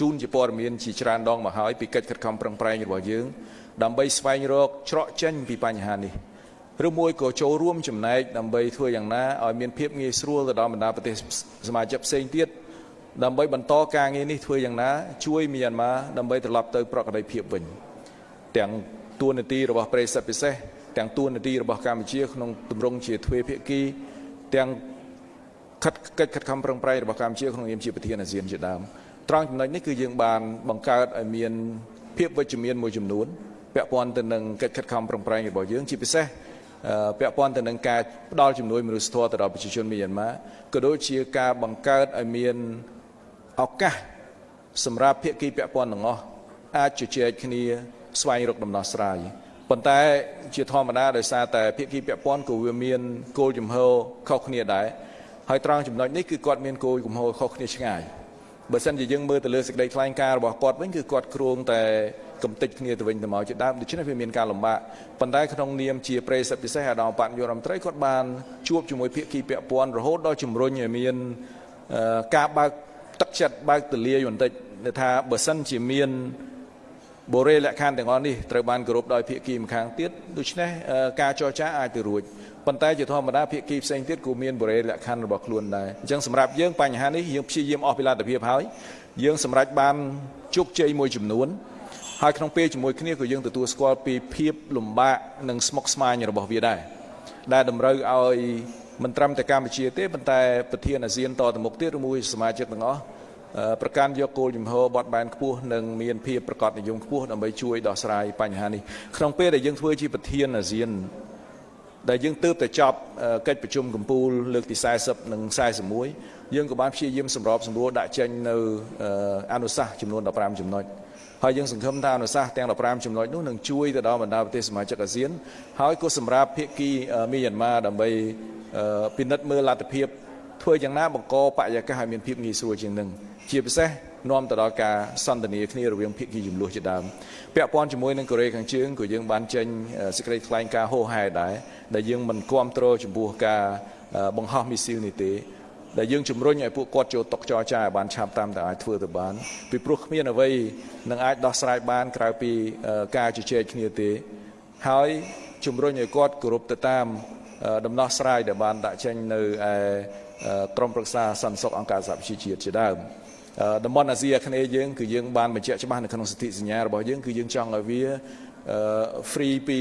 ជូនជាព័ត៌មានជាច្រើនដងមកហើយពីកិច្ចខិតខំប្រឹងប្រែងរបស់យើងដើម្បីស្វែងរកច្រកចេញពីបញ្ហានេះ ឬមួយក៏ចូលរួមចំណែកដើម្បីធ្វើយ៉ាងណាឲ្យមានភាពងាយស្រួលទៅដល់បណ្ដាប្រទេសសមាជិកផ្សេងទៀតដើម្បីបន្តការងារនេះធ្វើយ៉ាងណា ជួយមីយ៉ាន់ម៉ាដើម្បីត្រឡប់ទៅប្រកបដោយភាពវិញទាំងទួលនីតិរបស់ប្រិយសិទ្ធពិសេសទាំងទួលនីតិរបស់កម្ពុជាក្នុងទម្រង់ជាទ្វេភាគីទាំងខិតកិច្ចខិតខំប្រឹងប្រែងរបស់កម្ពុជាក្នុងនាមជាប្រធានអាស៊ានជាដើមត្រង់ចំណុចនេះគឺយើងបានបង្កើតឲ្យមានភាពវិជ្ជមានមួយចំនួនពាក់ព័ន្ធទៅនឹងកិច្ចខិតខំប្រឹងប្រែងរបស់យើងជាពិសេស ពាក់ព័ន្ធទៅនឹងការផ្ដល់ជំនួយមនុស្សធម៌ទៅដល់ប្រជាជនមីយ៉ាន់ម៉ាក៏ដូចជាការបង្កើតឲ្យមានឱកាសសម្រាប់ភាគីពាក់ព័ន្ធទាំងអស់អាចជជែកគ្នាស្វែងរកដំណោះស្រាយប៉ុន្តែជាធម្មតាដោយសារតែភាគីពាក់ព័ន្ធក៏វាមានគោលជំហរខុសគ្នាដែរហើយត្រង់ចំណុចនេះគឺគាត់មានគោលជំហរខុសគ្នាឆ្ងាយបើសិនជាយើងមើលទៅលើសេចក្តីថ្លែងការណ៍របស់គាត់វិញគឺគាត់គ្រងតែ កំតិចគ្នាទៅវិញទៅមកជាដើមដូច្នេះវាមានការលំបាកប៉ុន្តែក្នុងនាមជាប្រេសិទ្ធពិសេសអាដាមបញ្ញរដ្ឋមន្ត្រីគាត់បានជួបជាមួយភាគីពាក់ព័ន្ធរហូតដល់ជំរុញឲ្យមានការបើកទឹកចិត្តបើកទលាយបន្តិចថាបើសិនជាមានបូរេលក្ខខណ្ឌទាំងអស់នេះត្រូវបានគោរពដោយភាគីម្ខាងទៀតដូច្នេះការចរចាអាចទៅរួចប៉ុន្តែជាធម្មតាភាគីផ្សេងទៀតក៏មានបរិយាលក្ខខណ្ឌរបស់ខ្លួនដែរអញ្ចឹងសម្រាប់យើងបញ្ហានេះយើងព្យាយាមអស់ពីលទ្ធភាពហើយយើងសម្រេចបានជោគជ័យមួយចំនួន ហើយក្នុងពេលជាមួយគ្នាក៏យើងទទួលស្គាល់ពីភាពលំបាកនិងស្មុគស្មាញរបស់វាដែរដែលតម្រូវឲ្យមិនត្រឹមតែកម្ពុជាទេប៉ុន្តែប្រធានអាស៊ានតទៅមុខទៀតឬមួយសមាជិកទាំងអស់ប្រកាន់យកគោលជំហរបត់បែនខ្ពស់និងមានភាពប្រកបនិយមខ្ពស់ដើម្បីជួយដោះស្រាយបញ្ហានេះក្នុងពេលដែលយើងធ្វើជាប្រធានអាស៊ានដែលយើងទើបតែចប់កិច្ចប្រជុំកំពូលលើកទី40និង41យើងក៏បានព្យាយាមសម្របសម្រួលដាក់ចេញនៅអនុសាសន៍ចំនួន15ចំណុច ហើយយើងសង្ឃឹមថាអនុសាសន៍ទាំង15ចំណុចនោះនឹងជួយទៅដល់បណ្ដាប្រទេសសមាជិកអាស៊ានហើយក៏សម្រាប់ភាគីមីយ៉ាន់ម៉ាដើម្បីពិនិត្យមើលលទ្ធភាពធ្វើយ៉ាងណាបង្កបរិយាកាសឲ្យមានភាពងាយស្រួលជាងនឹងជាពិសេសនាំទៅដល់ការសន្ទនាគ្នារវាងភាគីចំនួនជាដើមពាក់ព័ន្ធជាមួយនឹងកូរ៉េខាងជើងក៏យើងបានចេញសេចក្តីថ្លែងការណ៍ហោហែដែរដែលយើងមិនគ្រប់គ្រងចំពោះការបង្ហោះមីស៊ីលនេះទេ ដែលយើងជំរុញឲ្យពួកគាត់ចូលតុចរចាឲ្យបានឆាប់តាមតែអាចធ្វើទៅបានពីព្រោះគ្មានអ្វីនឹងអាចដោះស្រាយបានក្រៅពីការជជែកគ្នាទេហើយជំរុញឲ្យគាត់គោរពទៅតាមដំណោះស្រាយដែលបានដាក់ចេញនៅឯក្រមប្រឹក្សាសន្តិសុខអង្គការសហប្រជាជាតិជាដើមតំបន់អាស៊ីអាគ្នេយ៍យើងគឺយើងបានបញ្ជាក់ច្បាស់នៅក្នុងសន្ធិសញ្ញារបស់យើងគឺយើងចង់ឲ្យវា free ពី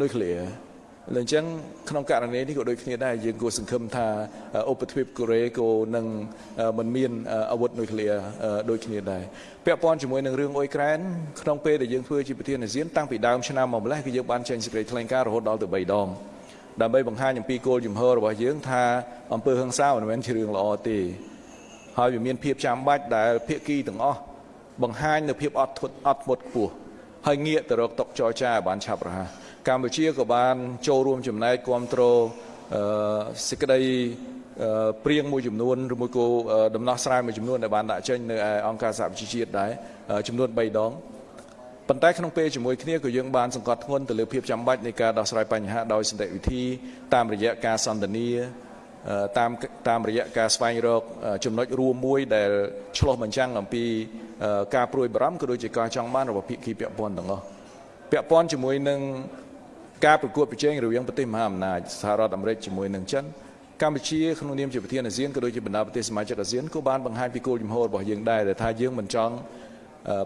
nuclear លើអ ញ្ចឹងក្នុងករណីនេះក៏ដូចគ្នាដែរយើងគួរសង្ឃឹមថាឧបទ្វីបកូរ៉េក៏នឹងមិនមានអាវុធនុយក្លេអ៊ែរដូចគ្នាដែរពាក់ព័ន្ធជាមួយនឹងរឿងអ៊ុយក្រែនក្នុងពេលដែលយើងធ្វើជាប្រធានអាស៊ានតាំងពីដើមឆ្នាំមកម្លេះគឺយើងបានចេញសេចក្តីថ្លែងការណ៍រហូតដល់ទៅ3ដងដើម្បីបង្ហាញអំពីគោលជំហររបស់យើងថាអំពើហិង្សាមិនមែនជារឿងល្អទេហើយវាមានភាពចាំបាច់ដែលភាគីទាំងអស់បង្ហាញនៅភាពអត់ធត់អត់ធ្មត់ខ្ពស់ហើយងាកទៅរកតុចរចាឲ្យបានឆាប់រហ័ស កម្ពុជាក៏បានចូលរួមចំណែកគ្រប់គ្រងសេចក្តីព្រៀងមួយចំនួនឬមួយក៏ដំណោះស្រាយមួយចំនួនដែលបានដាក់ចេញនៅអង្គការសហប្រជាជាតិដែរចំនួន3ដងប៉ុន្តែក្នុងពេលជាមួយគ្នាក៏យើងបានសង្កត់ធ្ងន់ទៅលើភាពចាំបាច់នៃការដោះស្រាយបញ្ហាដោយសន្តិវិធីតាមរយៈការសន្ទនាតាមតាមរយៈការស្វែងរកចំណុចរួមមួយដែលឆ្លោះបញ្ចាំងអំពីការព្រួយបារម្ភក៏ដូចជាការចង់បានរបស់ភាគីពាក់ព័ន្ធទាំងអស់ពាក់ព័ន្ធជាមួយនឹង ការប្រកួតប្រជែងរវាងប្រទេសមហាអំណាចសហរដ្ឋអាមេរិកជាមួយនឹងចិនកម្ពុជាក្នុងនាមជាប្រធានអាស៊ានក៏ដូចជាបណ្ដាប្រទេសសមាជិកអាស៊ានក៏បានបង្ហាញពីគោលជំហររបស់យើងដែរដែលថាយើងមិនចង់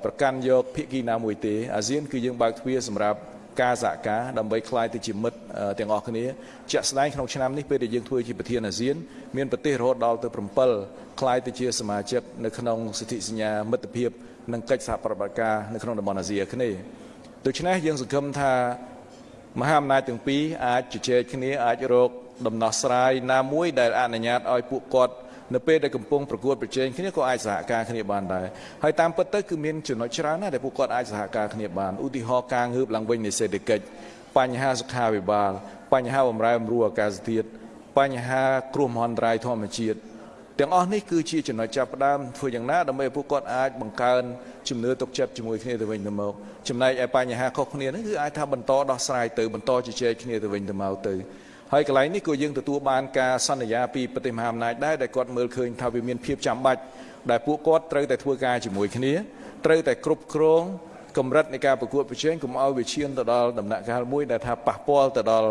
ប្រកាន់យកភាគីណាមួយទេអាស៊ានគឺយើងបើកទ្វារសម្រាប់ការសហការដើម្បីคลายទៅជាមិត្តទាំងអស់គ្នាជាក់ស្ដែងក្នុងឆ្នាំនេះពេលដែលយើងធ្វើជាប្រធានអាស៊ានមានប្រទេសរហូតដល់ទៅ7คลายទៅជាសមាជិកនៅក្នុងសិទ្ធិសញ្ញាមិត្តភាពនិងកិច្ចសហប្រតិបត្តិការនៅក្នុងតំបន់អាស៊ីអាគ្នេយ៍ដូច្នេះយើងសង្ឃឹមថា មហាអំណាចទាំងពីរអាចជជែកគ្នាអាចរកដំណោះស្រាយណាមួយដែលអនុញ្ញាតឲ្យពួកគាត់នៅពេលដែលកំពុងប្រកួតប្រជែងគ្នាក៏អាចសហការគ្នាបានដែរហើយតាមពិតទៅគឺមានចំណុចច្រើនណាស់ដែលពួកគាត់អាចសហការគ្នាបានឧទាហរណ៍ការងើបឡើងវិញនៃសេដ្ឋកិច្ចបញ្ហាសុខាភិបាល បញ្ហាបំរែបំរួលអាកាសធាតុបញ្ហាគ្រោះមហន្តរាយធម្មជាតិ ទាំងអស់នេះគឺជាចំណុចចាប់ផ្ដើមធ្វើយ៉ាងណាដើម្បីឲ្យពួកគាត់អាចបង្កើនជំនឿទុកចិត្តជាមួយគ្នាទៅវិញទៅមកចំណែកឯបញ្ហាខុសគ្នានេះគឺអាចថាបន្តដោះស្រាយទៅបន្តជជែកគ្នាទៅវិញទៅមកទៅហើយកន្លែងនេះក៏យើងទទួលបានការសន្យាពីប្រទេសមហាអំណាចដែរដែលគាត់មើលឃើញថាវាមានភាពចាំបាច់ដែលពួកគាត់ត្រូវតែធ្វើការជាមួយគ្នាត្រូវតែគ្រប់គ្រងកម្រិតនៃការប្រកួតប្រជែងកុំឲ្យវាឈានទៅដល់ដំណាក់កាលមួយដែលថាប៉ះពាល់ទៅដល់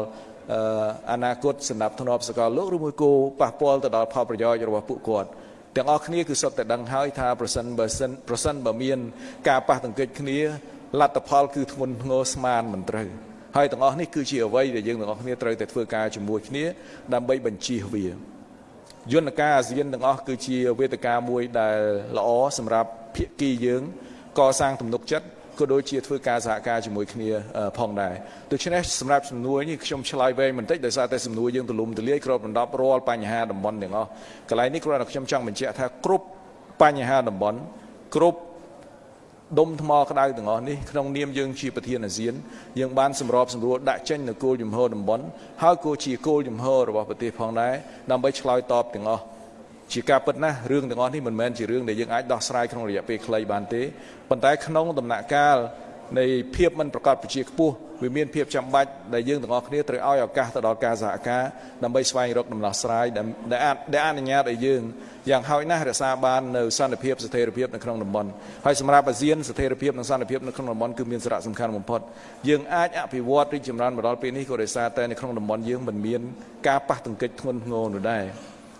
អនាគតសម្រាប់ធ្នាប់សកលលោកឬមួយគោប៉ះពាល់ទៅដល់ផលប្រយោជន៍របស់ពួកគាត់ទាំងអស់គ្នាគឺសុទ្ធតែដឹងហើយថាប្រសិនបើសិនប្រសិនបើមាន ការប៉ះទង្គិចគ្នាលទ្ធផលគឺធ្ងន់ធ្ងរស្មានមិនត្រូវហើយទាំងអស់នេះគឺជាអ្វីដែលយើងទាំងអស់គ្នាត្រូវតែធ្វើការជាមួយគ្នាដើម្បីបញ្ជៀសវាយន្តការអាស៊ានទាំងអស់គឺជាវេទិកាមួយដែលល្អសម្រាប់ភាគីយើងកសាងទំនុកចិត្ត ក៏ដូចជាធ្វើការសហការជាមួយគ្នាផងដែរដូច្នេះសម្រាប់សំណួរនេះខ្ញុំឆ្លើយវែងបន្តិចដោយសារតែសំណួរយើងទលំទលាយគ្របដណ្ដប់រាល់បញ្ហាតំបន់ទាំងអស់កន្លែងនេះគ្រាន់តែខ្ញុំចង់បញ្ជាក់ថាគ្រប់បញ្ហាតំបន់គ្រប់ដុំថ្មក្តៅទាំងអស់នេះក្នុងនាមយើងជាប្រធានអាស៊ានយើងបានសម្របសម្រួលដាក់ចេញនូវគោលជំហរតំបន់ហើយក៏ជាគោលជំហររបស់ប្រទេសផងដែរដើម្បីឆ្លើយតបទាំងអស់ ជាការពិតណាស់រឿងទាំងអស់នេះមិនមែនជារឿងដែលយើងអាចដោះស្រាយក្នុងរយៈពេលខ្លីបានទេប៉ុន្តែក្នុងដំណាក់កាលនៃភាពមិនប្រកបប្រជាខ្ពស់វាមានភាពចាំបាច់ដែលយើងទាំងអស់គ្នាត្រូវឲ្យឱកាសទៅដល់ការសហការដើម្បីស្វែងរកដំណោះស្រាយដែលអាចដែលអនុញ្ញាតឲ្យយើងយ៉ាងហោចណាស់រក្សាបាននៅសន្តិភាពស្ថិរភាពនៅក្នុងតំបន់ហើយសម្រាប់អាស៊ានស្ថិរភាពនិងសន្តិភាពនៅក្នុងតំបន់គឺមានសារៈសំខាន់បំផុតយើងអាចអភិវឌ្ឍរីកចម្រើនមកដល់ពេលនេះក៏ដោយសារតែនៅក្នុងតំបន់យើងមិនមានការប៉ះទង្គិចធ្ងន់ធ្ងរនោះដែរ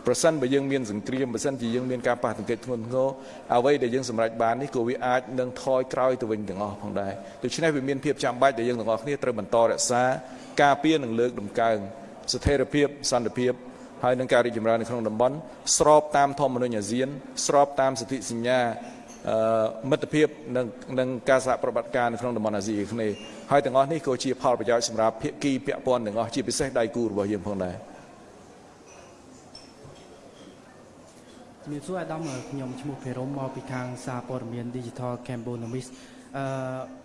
ប្រសិនបើយើងមានសង្គ្រាមប្រសិនជាយើងមានការប៉ះទង្គិចធ្ងន់ធ្ងរអ្វីដែលយើងសម្រេចបាននេះក៏វាអាចនឹងថយក្រោយទៅវិញទាំងអស់ផងដែរដូច្នេះវាមានភាពចាំបាច់ដែលយើងទាំងអស់គ្នាត្រូវបន្តរក្សាការពារនិងលើកដំកើងស្ថិរភាពសន្តិភាពហើយនឹងការរីកចម្រើននៅក្នុងតំបន់ស្របតាមធម្មនុញ្ញអាស៊ាន ស្របតាមសន្ធិសញ្ញាមិត្តភាពនិងនិងការសហប្រតិបត្តិការនៅក្នុងតំបន់អាស៊ីអាគ្នេយ៍ហើយទាំងអស់នេះក៏ជាផលប្រយោជន៍សម្រាប់ភាគីពាក់ព័ន្ធទាំងអស់ជាពិសេសដៃគូរបស់យើងផងដែរ ជំរាបសួរអាដាមខ្ញុំឈ្មោះភិរមមកពីខាងសារព័ត៌មាន Digital Cambonomis អឺ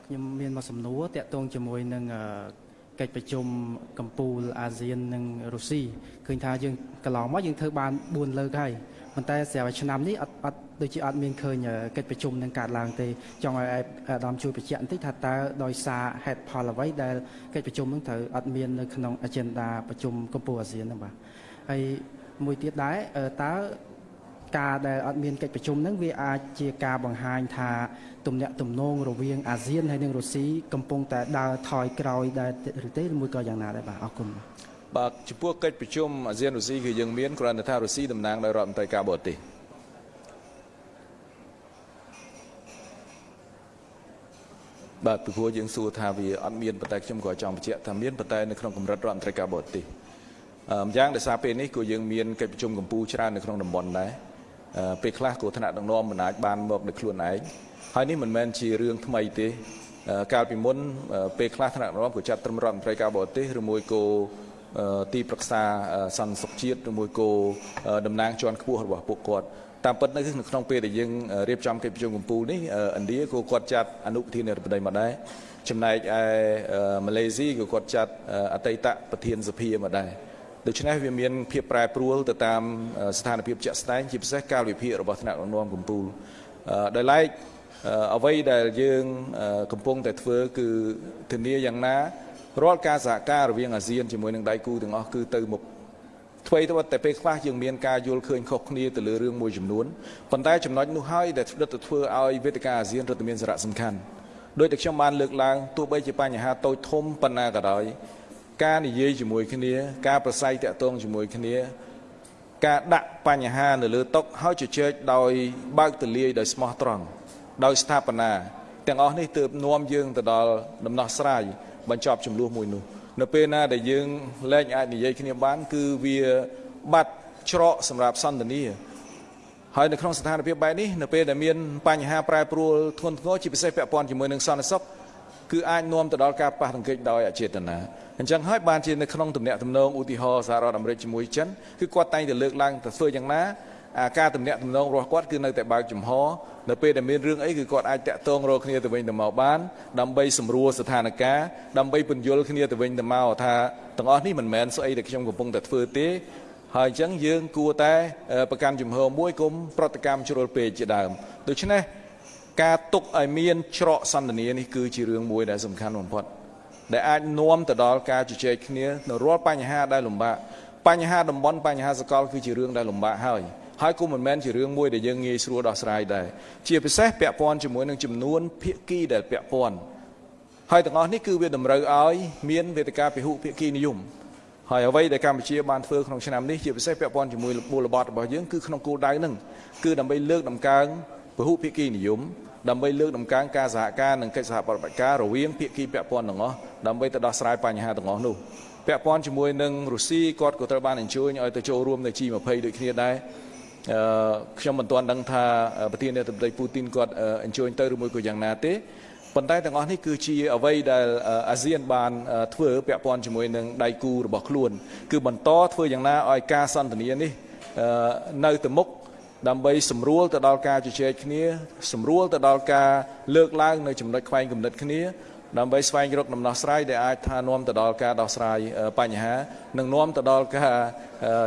ខ្ញុំមានមកសំណួរតាក់ទងជាមួយនឹងកិច្ចប្រជុំកម្ពុជាអាស៊ាននិងរុស្ស៊ីឃើញថាយើងកន្លងមកយើងធ្វើបាន4លើកហើយប៉ុន្តែស្រាប់ឆ្នាំនេះអត់អត់ដូចជាអត់មានឃើញកិច្ចប្រជុំនឹងកើតឡើងទេចង់ឲ្យអាដាមជួយបញ្ជាក់បន្តិចថាតើដោយសារហេតុផលអ្វីដែលកិច្ចប្រជុំនឹងត្រូវអត់មាននៅក្នុង agenda ប្រជុំកម្ពុជាអាស៊ានហ្នឹងបាទហើយមួយទៀតដែរតើ ការដែលអត់មានកិច្ចប្រជុំហ្នឹងវាអាចជាការបង្ហាញថាទំនាក់ទំនងរវាងអាស៊ានហើយនិងរុស្ស៊ីកំពុងតែដើរថយក្រោយដែរឬទេឬមួយក៏យ៉ាងណាដែរបាទអរគុណបាទចំពោះកិច្ចប្រជុំអាស៊ានរុស្ស៊ីគឺយើងមានគ្រាន់តែថារុស្ស៊ីតំណាងដោយរដ្ឋមន្ត្រីការបរទេសបាទពីព្រោះយើងសួរថាវាអត់មានប៉ុន្តែខ្ញុំក៏ចង់បញ្ជាក់ថាមានប៉ុន្តែនៅក្នុងកម្រិតរដ្ឋមន្ត្រីការបរទេសម្យ៉ាងដោយសារពេលនេះក៏យើងមានកិច្ចប្រជុំកម្ពុជាច្រើននៅក្នុងតំបន់ដែរ ពេលខ្លះក៏ថ្នាក់ដឹកនាំមិនអាចបានមកដោយខ្លួនឯងហើយនេះមិនមែនជារឿងថ្មីទេកាលពីមុនពេលខ្លះថ្នាក់ដឹកនាំក៏ចាត់ត្រឹមរដ្ឋមន្ត្រីការបរទេសឬមួយក៏ទីប្រឹក្សាសន្តិសុខជាតិឬមួយក៏តំណាងជាន់ខ្ពស់របស់ពួកគាត់តាមពិតនៅក្នុងពេលដែលយើងរៀបចំកិច្ចប្រជុំកម្ពុជានេះឥណ្ឌាក៏គាត់ចាត់អនុប្រធានាធិបតីមកដែរចំណែកឯម៉ាឡេស៊ីក៏គាត់ចាត់អតីតប្រធានសភាមកដែរ ដូច្នេះវាមានភាពប្រែប្រួលទៅតាមស្ថានភាពជាក់ស្ដែងជាពិសេសកាលវិភាគរបស់ថ្នាក់ដឹកនាំកម្ពុជាដោយឡែកអ្វីដែលយើងកំពុងតែធ្វើគឺធានាយ៉ាងណារាល់ការសហការរវាងអាស៊ានជាមួយនឹងដៃគូទាំងអស់គឺទៅមុខធ្វើទៅតែពេលខ្លះយើងមានការយល់ឃើញខុសគ្នាទៅលើរឿងមួយចំនួនប៉ុន្តែចំណុចនោះហើយដែលដិតទៅធ្វើឲ្យវេទិកាអាស៊ានរត់តែមានសារៈសំខាន់ដោយតែខ្ញុំបានលើកឡើងទោះបីជាបញ្ហាតូចធំប៉ុណ្ណាក៏ដោយ ការនិយាយជាមួយគ្នា ការប្រស័យតាក់ទងជាមួយគ្នា ការដាក់បញ្ហានៅលើតុហើយជជែកដោយបើកទលាយដោយស្មោះត្រង់ដោយស្ថាបនាទាំងអស់នេះទើបនាំយើងទៅដល់ដំណោះស្រាយបញ្ចប់ចំនួនមួយនោះនៅពេលណាដែលយើងលែងអាចនិយាយគ្នាបាន គឺវាបាត់ច្រកសម្រាប់សន្តានាហើយនៅក្នុងស្ថានភាពបែបនេះនៅពេលដែលមានបញ្ហាប្រែប្រួលធ្ងន់ធ្ងរជាពិសេសពាក់ព័ន្ធជាមួយនឹងសន្តិសុខគឺអាចនាំទៅដល់ការប៉ះទង្គិចដោយអចេតនា អញ្ចឹងហើយបានជានៅក្នុងទំនាក់ទំនងឧទាហរណ៍សហរដ្ឋអាមេរិកជាមួយចិនគឺគាត់តែងតែលើកឡើងទៅធ្វើយ៉ាងណាអាការទំនាក់ទំនងរបស់គាត់គឺនៅតែបើកចំហនៅពេលដែលមានរឿងអីគឺគាត់អាចតាក់ទងរកគ្នាទៅវិញទៅមកបានដើម្បីសម្រួលស្ថានភាពដើម្បីពន្យល់គ្នាទៅវិញទៅមកថាទាំងអស់នេះមិនមែនស្អីដែលខ្ញុំកំពុងតែធ្វើទេហើយអញ្ចឹងយើងគួរតែប្រកាន់ជំហរមួយគុំប្រតិកម្មជ្រុលពេកជាដើមដូច្នេះការទុកឲ្យមានច្រកសន្តានានេះគឺជារឿងមួយដែលសំខាន់បំផុត ដែលអាចនាំទៅដល់ការជជែកគ្នានៅរាល់បញ្ហាដែលលំបាកបញ្ហាតំបន់បញ្ហាសកលគឺជារឿងដែលលំបាកហើយហើយក៏មិនមែនជារឿងមួយដែលយើងងាយស្រួលដោះស្រាយដែរជាពិសេសពាក់ព័ន្ធជាមួយនឹងចំនួនភាគីដែលពាក់ព័ន្ធហើយទាំងអស់នេះគឺវាតម្រូវឲ្យមានវេទិកាពិហុភាគីនិយមហើយអ្វីដែលកម្ពុជាបានធ្វើក្នុងឆ្នាំនេះជាពិសេសពាក់ព័ន្ធជាមួយមូលបត្ររបស់យើងគឺក្នុងគោលដៅហ្នឹងគឺដើម្បីលើកដំកើង ពហុភាគីនិយមដើម្បីលើកដំកើងការសហការនិងកិច្ចសហប្រតិបត្តិការរវាងភាគីពាក់ព័ន្ធទាំងអស់ដើម្បីទៅដោះស្រាយបញ្ហាទាំងអស់នោះពាក់ព័ន្ធជាមួយនឹងរុស្ស៊ីគាត់ក៏ត្រូវបានអញ្ជើញឲ្យទៅចូលរួមនៅ G20 ដូចគ្នាដែរអឺខ្ញុំមិនទាន់ដឹងថាប្រធានាធិបតីពូទីនគាត់អញ្ជើញទៅឬមួយក៏យ៉ាងណាទេប៉ុន្តែទាំងអស់នេះគឺជាអ្វីដែលអាស៊ានបានធ្វើពាក់ព័ន្ធជាមួយនឹងដៃគូរបស់ខ្លួន គឺបន្តធ្វើយ៉ាងណាឲ្យការសន្ទនានេះនៅទៅមុខ ដើម្បីសម្រួលទៅដល់ការជជែកគ្នាសម្រួលទៅដល់ការលើកឡើងនៅចំណុចខ្វែងគំនិតគ្នាដើម្បីស្វែងរកដំណោះស្រាយដែលអាចថានាំទៅដល់ការដោះស្រាយបញ្ហានិងនាំទៅដល់ការ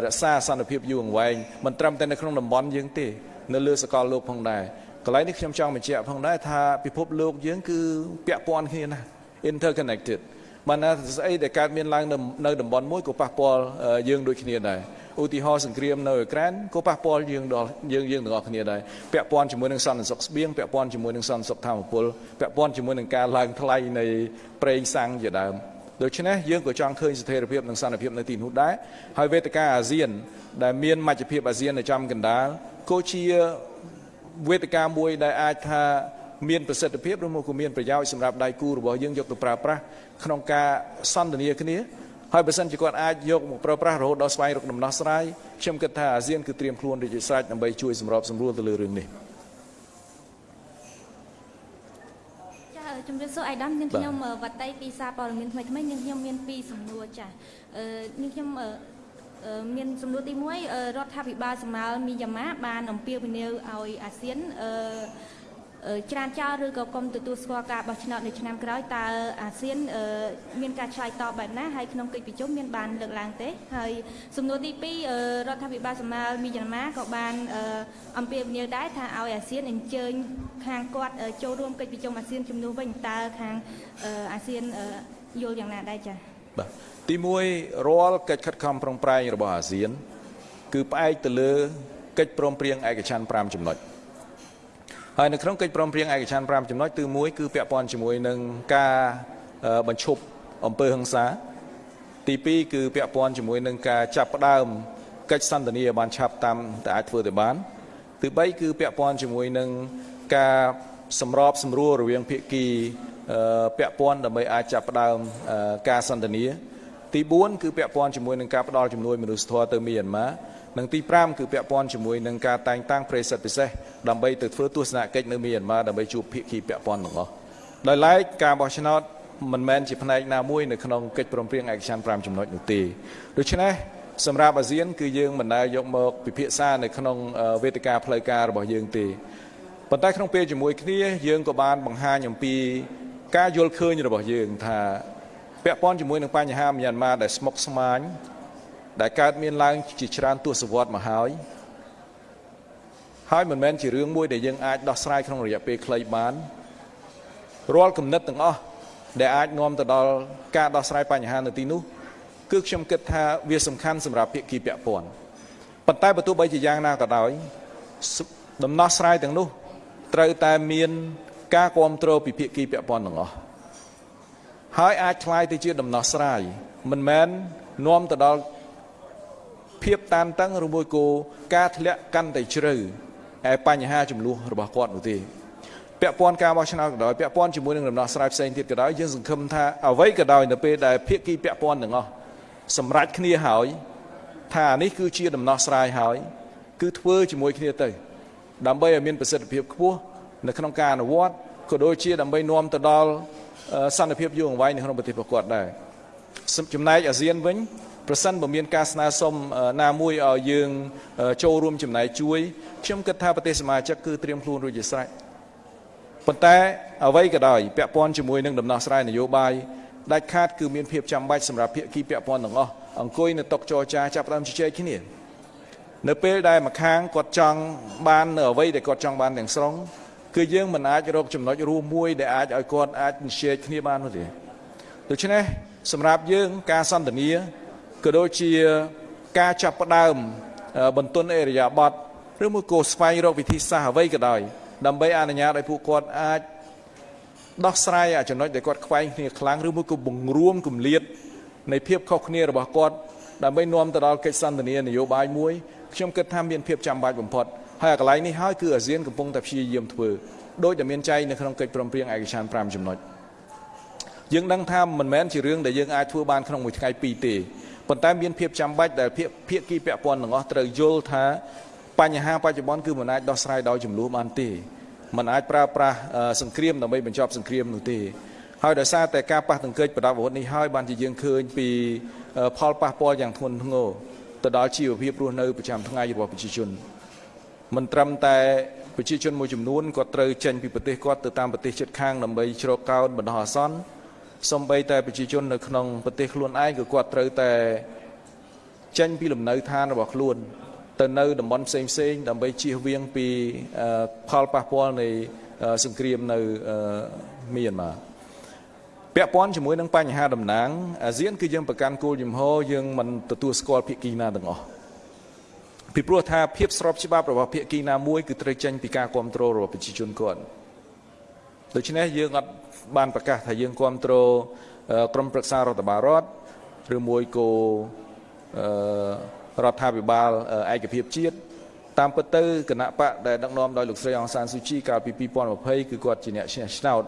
រក្សាសន្តិភាពយូរអង្វែងមិនត្រឹមតែនៅក្នុងតំបន់យើងទេនៅលើសកលលោកផងដែរកន្លែងនេះខ្ញុំចង់បញ្ជាក់ផងដែរថាពិភពលោកយើងគឺពាក់ព័ន្ធគ្នាណាស់ interconnected បានណាស្អីដែលកើតមានឡើងនៅតំបន់មួយក៏ប៉ះពាល់យើងដូចគ្នាដែរ ឧទាហរណ៍សង្គ្រាមនៅអ៊ុយក្រែនក៏ប៉ះពាល់យើងដល់យើងយើងទាំងអស់គ្នាដែរពាក់ព័ន្ធជាមួយនឹងសន្តិសុខស្បៀងពាក់ព័ន្ធជាមួយនឹងសន្តិសុខធម្មពលពាក់ព័ន្ធជាមួយនឹងការឡើងថ្លៃនៃប្រេងសាំងជាដើមដូច្នេះយើងក៏ចង់ឃើញស្ថិរភាពនិងសន្តិភាពនៅទីនោះដែរហើយវេទិកាអាស៊ាន ដែលមានមជ្ឈភាពអាស៊ាននៅចំកណ្ដាលក៏ជាវេទិកាមួយដែលអាចថាមានប្រសិទ្ធភាពឬមកក៏មានប្រយោជន៍សម្រាប់ដៃគូរបស់យើងយកទៅប្រើប្រាស់ក្នុងការសន្ទនាគ្នា ហើយបើសិនជាគាត់អាចយកមកប្រើប្រាស់រហូតដល់ស្វែងរកដំណោះស្រាយខ្ញុំគិតថាអាស៊ានគឺត្រៀមខ្លួនរួចជាស្រេចដើម្បីជួយសម្របសម្រួលទៅលើរឿងនេះចាជំរាបសួរអាយដាមនាងខ្ញុំវត្តៃពីសារព័ត៌មានថ្មីថ្មីនាងខ្ញុំមានពីរសំណួរចាអឺនាងខ្ញុំមានសំណួរទី1រដ្ឋាភិបាលសម្មាល់មីយ៉ាម៉ាបានអំពាវនាវឲ្យអាស៊ានអឺ ច្រានចោលឬក៏គុំទទួលស្គាល់ការបោះឆ្នោតនៅឆ្នាំក្រោយតើអាស៊ានមានការឆ្លើយតបបែបណាហើយក្នុងកិច្ចប្រជុំមានបានលើកឡើងទេហើយសំណួរទី2រដ្ឋាភិបាលសម្មាលមីយ៉ាន់ម៉ាក៏បានអំពាវនាវដែរថាឲ្យអាស៊ានអញ្ជើញខាងគាត់ចូលរួមកិច្ចប្រជុំអាស៊ានជំនួសវិញតើខាងអាស៊ានយល់យ៉ាងណាដែរចា៎បាទទី1រាល់កិច្ចខិតខំប្រឹងប្រែងរបស់អាស៊ាន គឺផ្អែកទៅលើកិច្ចព្រមព្រៀងឯកច្ឆន្ទ5ចំណុច ហើយនៅក្នុងកិច្ចព្រមព្រៀងឯកច្ឆន្ទ5ចំណុចទី1គឺពាក់ព័ន្ធជាមួយនឹងការបញ្ឈប់អំពើហិង្សា ទី2គឺពាក់ព័ន្ធជាមួយនឹងការចាប់ផ្ដើមកិច្ចសន្ទនាឲ្យបានឆាប់តាមតែអាចធ្វើទៅបានទី3គឺពាក់ព័ន្ធជាមួយនឹងការសម្របសម្រួលរវាងភាគីពាក់ព័ន្ធដើម្បីអាចចាប់ផ្ដើមការសន្ទនាទី4គឺពាក់ព័ន្ធជាមួយនឹងការផ្ដល់ជំនួយមនុស្សធម៌ទៅមីយ៉ាន់ម៉ា និងទី5គឺពាក់ព័ន្ធជាមួយនឹងការតែងតាំងប្រិសិទ្ធពិសេសដើម្បីទៅធ្វើទស្សនកិច្ចនៅមីយ៉ាន់ម៉ាដើម្បីជួបភាគីពាក់ព័ន្ធទាំងអស់ដោយឡែកការបោះឆ្នោតមិនមែនជាផ្នែកណាមួយនៅក្នុងកិច្ចព្រមព្រៀងឯកច្ឆន្ទ5ចំណុចនោះទេដូច្នេះសម្រាប់អាស៊ាន គឺយើងមិនដែលយកមកពិភាក្សានៅក្នុងវេទិកាផ្លូវការរបស់យើងទេប៉ុន្តែក្នុងពេលជាមួយគ្នាយើងក៏បានបង្ហាញអំពីការយល់ឃើញរបស់យើងថាពាក់ព័ន្ធជាមួយនឹងបញ្ហាមីយ៉ាន់ម៉ាដែលស្មុគស្មាញ ដែលកើតមានឡើងជាច្រើនទសវត្សរ៍មកហើយហើយមិនមែនជារឿងមួយដែលយើងអាចដោះស្រាយក្នុងរយៈពេលខ្លីបានរាល់គំនិតទាំងអស់ដែលអាចនាំទៅដល់ការដោះស្រាយបញ្ហានៅទីនោះគឺខ្ញុំគិតថាវាសំខាន់សម្រាប់ភាគីពាក់ព័ន្ធប៉ុន្តែបើទោះបីជាយ៉ាងណាក៏ដោយដំណោះស្រាយទាំងនោះត្រូវតែមានការគ្រប់គ្រងពីភាគីពាក់ព័ន្ធទាំងអស់ហើយអាចឆ្លើយទៅជាដំណោះស្រាយមិនមែននាំទៅដល់ ភាពតានតឹងឬមួយក៏ការធ្លាក់កាន់តែជ្រៅហើយបញ្ហាចំនួនរបស់គាត់នោះទេពាក់ព័ន្ធការបោះឆ្នោតក៏ដោយពាក់ព័ន្ធជាមួយនឹងដំណោះស្រាយផ្សេងទៀតក៏ដោយយើងសង្ឃឹមថាអ្វីក៏ដោយនៅពេលដែលភាគីពាក់ព័ន្ធទាំងអស់សម្រេចគ្នាហើយថានេះគឺជាដំណោះស្រាយហើយគឺធ្វើជាមួយគ្នាទៅ ដើម្បីឲ្យមានប្រសិទ្ធភាពខ្ពស់នៅក្នុងការអនុវត្តក៏ដូចជាដើម្បីនាំទៅដល់សន្តិភាពយូរអង្វែងនៅក្នុងប្រទេសរបស់គាត់ដែរចំណែកអាស៊ានវិញ ប្រសិនបើមានការស្នើសុំណាមួយឲ្យយើងចូលរួមចំណែកជួយខ្ញុំគិតថាប្រទេសសមាជិកគឺត្រៀមខ្លួនរួចជាស្រេចប៉ុន្តែអ្វីក៏ដោយពាក់ព័ន្ធជាមួយនឹងដំណោះស្រាយនយោបាយដាច់ខាតគឺមានភាពចាំបាច់សម្រាប់ភាគីពាក់ព័ន្ធទាំងអស់អង្គុយនៅតុចរចាចាប់ផ្ដើមជជែកគ្នានៅពេលដែលម្ខាងគាត់ចង់បាននៅអ្វីដែលគាត់ចង់បានទាំងស្រុងគឺយើងមិនអាចរកចំណុចរួមមួយដែលអាចឲ្យគាត់អាចជជែកគ្នាបាននោះទេដូច្នេះសម្រាប់យើងការសន្ទនា ក៏ដូចជាការចាប់ផ្ដើមបន្ទន់អេរយាប័តឬមួយក៏ស្វែងរកវិធីសាស្ត្រអ្វីក៏ដោយដើម្បីអនុញ្ញាតឲ្យពួកគាត់អាចដោះស្រាយចំណុចដែលគាត់ខ្វែងគ្នាខ្លាំងឬមួយក៏បង្រួមគម្លាតនៃភាពខុសគ្នារបស់គាត់ដើម្បីនាំទៅដល់កិច្ចសន្ទនានយោបាយមួយខ្ញុំគិតថាមានភាពចាំបាច់បំផុតហើយកន្លែងនេះហើយគឺអាស៊ានកំពុងតែព្យាយាមធ្វើដោយតែមានចែងនៅក្នុងកិច្ចព្រមព្រៀងឯកច្ឆន្ទ5ចំណុចយើងដឹងថាមិនមែនជារឿងដែលយើងអាចធ្វើបានក្នុងមួយថ្ងៃពីរទេ ប៉ុន្តែមានភាពចាំបាច់ដែលភាគគីពាក់ព័ន្ធទាំងអស់ត្រូវយល់ថាបញ្ហាបច្ចុប្បន្នគឺមិនអាចដោះស្រាយដោយចំនួនបានទេมันអាចប្រើប្រាស់សង្គ្រាមដើម្បីបញ្ចប់សង្គ្រាមនោះទេហើយដោយសារតែការប៉ះទង្គិចប្រដាប់អាវុធនេះហើយបានជាយើងឃើញពីផលប៉ះពាល់យ៉ាងធ្ងន់ធ្ងរទៅដល់ជីវភាពរស់នៅប្រចាំថ្ងៃរបស់ប្រជាជនមិនត្រឹមតែប្រជាជនមួយចំនួនគាត់ត្រូវចេញពីប្រទេសគាត់ទៅតាមប្រទេសជិតខាងដើម្បីជ្រកកោនបណ្ដោះអាសន្ន សំបីតែប្រជាជននៅក្នុងប្រទេសខ្លួនឯងក៏គាត់ត្រូវតែចេញពីលំនៅឋានរបស់ខ្លួន ទៅនៅតំបន់ផ្សេងផ្សេងដើម្បីជៀសវាងពីផលប៉ះពាល់នៃសង្គ្រាមនៅមីយ៉ាន់ម៉ាពាក់ព័ន្ធជាមួយនឹងបញ្ហាតំណាងអាស៊ានគឺយើងប្រកាន់គោលជំហរយើងមិនទទួលស្គាល់ភាគីណាទាំងអស់ពីព្រោះថាភាពស្របច្បាប់របស់ភាគីណាមួយគឺត្រូវចេញពីការគ្រប់គ្រងរបស់ប្រជាជនគាត់ដូច្នេះយើងអត់ បានប្រកាសថាយើងគ្រប់គ្រងក្រមប្រឹក្សារដ្ឋបាលរដ្ឋឬមួយក៏រដ្ឋាភិបាលឯកភាពជាតិតាមពិតទៅគណៈបកដែលដឹកនាំដោយលោកស្រីអង្សានស៊ូជីកាលពី2020គឺគាត់ជាអ្នកឈ្នះឆ្នោត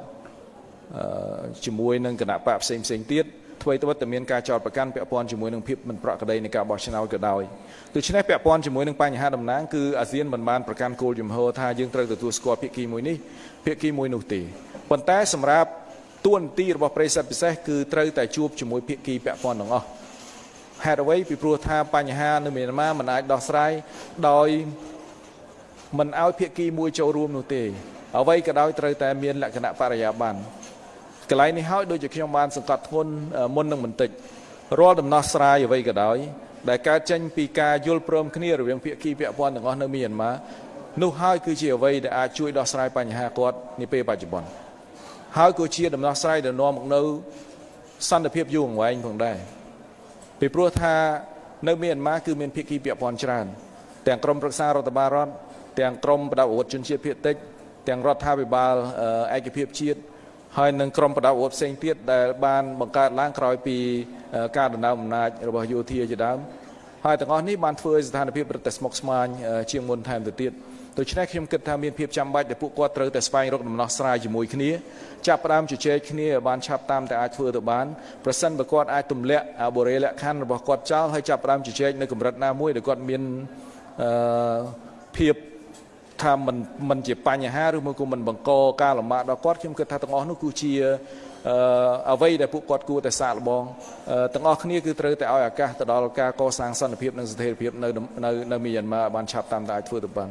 ជាមួយនឹងគណៈបកផ្សេងផ្សេងទៀតអ្វីទៅតែមានការចោទប្រកាន់ពាក់ព័ន្ធជាមួយនឹងភាពមិនប្រក្រតីនៃការបោះឆ្នោតក៏ដោយដូច្នេះពាក់ព័ន្ធជាមួយនឹងបញ្ហាតំណាងគឺអាស៊ានមិនបានប្រកាន់គោលជំហរថាយើងត្រូវទទួលស្គាល់ភាគីមួយនេះភាគីមួយនោះទេ ប៉ុន្តែសម្រាប់ទួនាទីរបស់ប្រិស័ទពិសេសគឺត្រូវតែជួបជាមួយភាគីពាក់ព័ន្ធទាំងអស់ហេតុអ្វីពីព្រោះថាបញ្ហានៅមីយ៉ាន់ម៉ាមិនអាចដោះស្រាយដោយមិនឲ្យភាគីមួយចូលរួមនោះទេអ្វីក៏ដោយត្រូវតែមានលក្ខណៈបរិយាបន្នកន្លែងនេះហើយដូចជាខ្ញុំបានសង្កត់ធ្ងន់មុននឹងបន្តិចរាល់ដំណោះស្រាយអ្វីក៏ដោយដែលកើតចេញពីការយល់ព្រមគ្នារវាងភាគីពាក់ព័ន្ធទាំងអស់នៅមីយ៉ាន់ម៉ានោះហើយគឺជាអ្វីដែលអាចជួយដោះស្រាយបញ្ហាគាត់នាពេលបច្ចុប្បន្ន ហើយក៏ជាដំណោះស្រាយដែលនាំមកនៅសន្តិភាពយូរអង្វែងផងដែរពីព្រោះថានៅមីយ៉ាន់ម៉ាគឺមានភាគីពាក់ព័ន្ធច្រើន ទាំងក្រមប្រឹក្សារដ្ឋបាលរដ្ឋទាំងក្រមបដិវត្តជនជាតិភាគតិចទាំងរដ្ឋាភិបាលឯកភាពជាតិហើយនឹងក្រមបដិវត្តផ្សេងទៀតដែលបានបង្កើតឡើងក្រោយពីការដណ្ដើមអំណាចរបស់យោធាជាដើមហើយទាំងអស់នេះបានធ្វើឲ្យស្ថានភាពរឹតតែស្មុគស្មាញជាងមុនថែមទៅទៀតដូច្នេះខ្ញុំគិតថាមានភាពចាំបាច់ដែលពួកគាត់ត្រូវតែស្វែងរកដំណោះស្រាយជាមួយគ្នា ចាប់ផ្ដើមជជែកគ្នាឲ្យបានឆាប់តាមតែអាចធ្វើទៅបានប្រសិនបើគាត់អាចទម្លាក់អបុរេលក្ខខណ្ឌរបស់គាត់ចោលហើយចាប់ផ្ដើមជជែកនៅកម្រិតណាមួយដែលគាត់មានអឺភាពថាมันมันជាបញ្ហាឬមួយក៏มันបង្កការលំបាកដល់គាត់ខ្ញុំគិតថាទាំងអស់នោះគឺជាអឺអ្វីដែលពួកគាត់គួរតែសាកល្បងទាំងអស់គ្នាគឺត្រូវតែឲ្យឱកាសទៅដល់ការកសាងសន្តិភាពនិងស្ថិរភាពនៅនៅនៅមីយ៉ាន់ម៉ាបានឆាប់តាមតែអាចធ្វើទៅបាន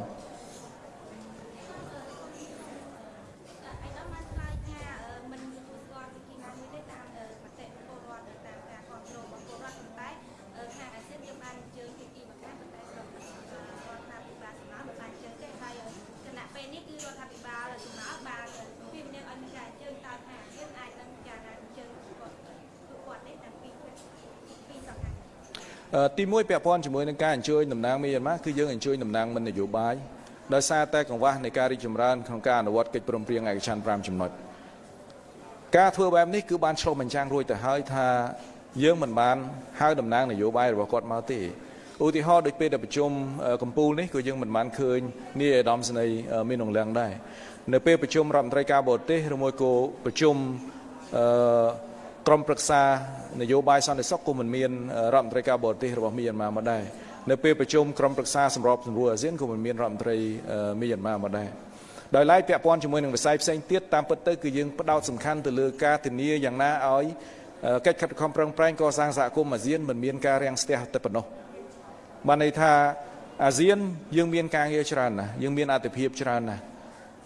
ទីមួយពាក់ព័ន្ធជាមួយនឹងការអញ្ជើញតំណាងមីយ៉ាន់ម៉ាគឺយើងអញ្ជើញតំណាងមិននយោបាយដោយសារតែកង្វះនៃការរីកចម្រើនក្នុងការអនុវត្តកិច្ចព្រមព្រៀងឯកច្ឆន្ទ5ចំណុចការធ្វើបែបនេះគឺបានឆ្លុះបញ្ចាំងរួចទៅហើយថាយើងមិនបានហៅតំណាងនយោបាយរបស់គាត់មកទេឧទាហរណ៍ដូចពេលដែលប្រជុំកម្ពុជានេះក៏យើងមិនបានឃើញនាយឧត្តមសេនីយ៍មានងលៀងដែរនៅពេលប្រជុំរដ្ឋមន្ត្រីការបរទេសឬមួយក៏ប្រជុំអឺ ក្រុមប្រឹក្សានយោបាយសន្តិសុខក៏មិនមានរដ្ឋមន្ត្រីការបរទេសរបស់មីយ៉ាន់ម៉ាមកដែរនៅពេលប្រជុំក្រុមប្រឹក្សាសម្របសម្រួលអាស៊ានក៏មិនមានរដ្ឋមន្ត្រីមីយ៉ាន់ម៉ាមកដែរដោយឡែកពាក់ព័ន្ធជាមួយនឹងវិស័យផ្សេងទៀតតាមពិតទៅគឺយើងផ្ដោតសំខាន់ទៅលើការធានាយ៉ាងណាឲ្យកិច្ចខិតខំប្រឹងប្រែងកសាងសហគមន៍អាស៊ានមិនមានការរាំងស្ទះតែប៉ុណ្ណោះបានន័យថាអាស៊ានយើងមានការងារច្រើនណាស់យើងមានអត្ថប្រយោជន៍ច្រើនណាស់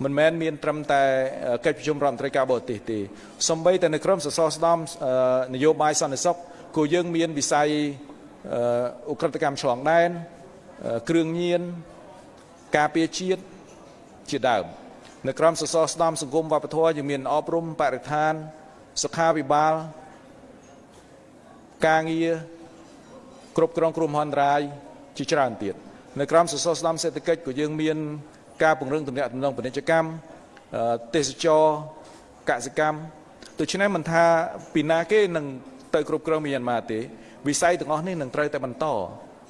មិនមែនមានត្រឹមតែកិច្ចប្រជុំរដ្ឋមន្ត្រីការបរទេសទេសំបីតែនៅក្រមសសរស្ដំនយោបាយសន្តិសុខក៏យើងមានវិស័យអ ுக ្រិតកម្មឆ្លងដែនគ្រឿងញៀនការពារជាតិជាដើមនៅក្រមសសរស្ដំសង្គមវប្បធម៌យើងមានអប់រំបរិស្ថានសុខាភិបាលការងារគ្រប់គ្រងគ្រោះមហន្តរាយជាច្រើនទៀតនៅក្រមសសរស្ដំសេដ្ឋកិច្ចក៏យើងមាន ការពង្រឹងទំនាក់ទំនងពាណិជ្ជកម្មទេសចរកសិកម្មដូច្នេះមិនថាពីណាគេនឹងទៅគ្រប់គ្រងមីយ៉ាន់ម៉ាទេវិស័យទាំងអស់នេះនឹងត្រូវតែបន្ត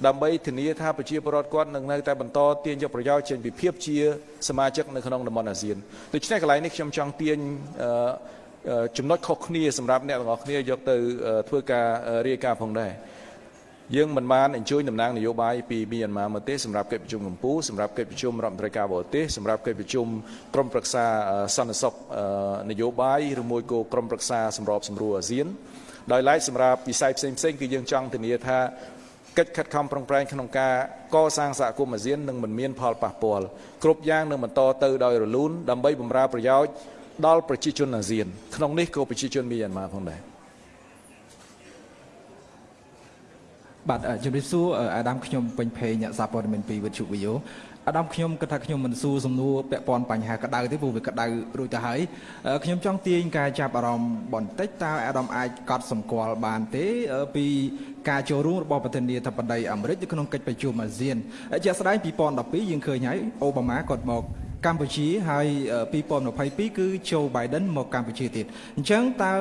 ដើម្បីធានាថាប្រជាពលរដ្ឋគាត់នឹងនៅតែបន្តទាញយកប្រយោជន៍ចេញពីភាពជាសមាជិកនៅក្នុងតំបន់អាស៊ានដូច្នេះកន្លែងនេះខ្ញុំចង់ទាញចំណុចខុសគ្នាសម្រាប់អ្នកទាំងអស់គ្នាយកទៅធ្វើការរាយការណ៍ផងដែរ យើងមិនបានអញ្ជើញតំណាងនយោបាយពីមីយ៉ាន់ម៉ាមកទេសម្រាប់កិច្ចប្រជុំកម្ពុជាសម្រាប់កិច្ចប្រជុំរដ្ឋមន្ត្រីការបរទេសសម្រាប់កិច្ចប្រជុំក្រុមប្រឹក្សាសន្តិសុខនយោបាយឬមួយក៏ក្រុមប្រឹក្សាសម្របសម្រួលអាស៊ានដោយឡែកសម្រាប់វិស័យផ្សេងផ្សេងគឺយើងចង់ធានាថាកិច្ចខិតខំប្រឹងប្រែងក្នុងការកសាងសហគមន៍អាស៊ាននឹងមិនមានផលប៉ះពាល់គ្រប់យ៉ាងនឹងបន្តទៅដោយរលូនដើម្បីបម្រើប្រយោជន៍ដល់ប្រជាជនអាស៊ានក្នុងនេះក៏ប្រជាជនមីយ៉ាន់ម៉ាផងដែរ បាទអឺជំរាបសួរអឺអាដាមខ្ញុំពេញភេងអ្នកសារព័ត៌មានពីវិទ្យុវីយ៉ូអាដាមខ្ញុំគិតថាខ្ញុំមិនសួរសំណួរពាក់ព័ន្ធបញ្ហាក្តៅទេព្រោះវាក្តៅរួចទៅហើយអឺខ្ញុំចង់ទាញការចាប់អារម្មណ៍បន្តិចតើអាដាមអាចកត់សម្គាល់បានទេអឺពីការចូលរួមរបស់ប្រធានាធិបតីអាមេរិកនៅក្នុងកិច្ចប្រជុំអាស៊ានជាក់ស្ដែង2012យើងឃើញហើយអូបាម៉ាគាត់មកកម្ពុជាហើយ2022គឺโจ Biden មកកម្ពុជាទៀតអញ្ចឹងតើ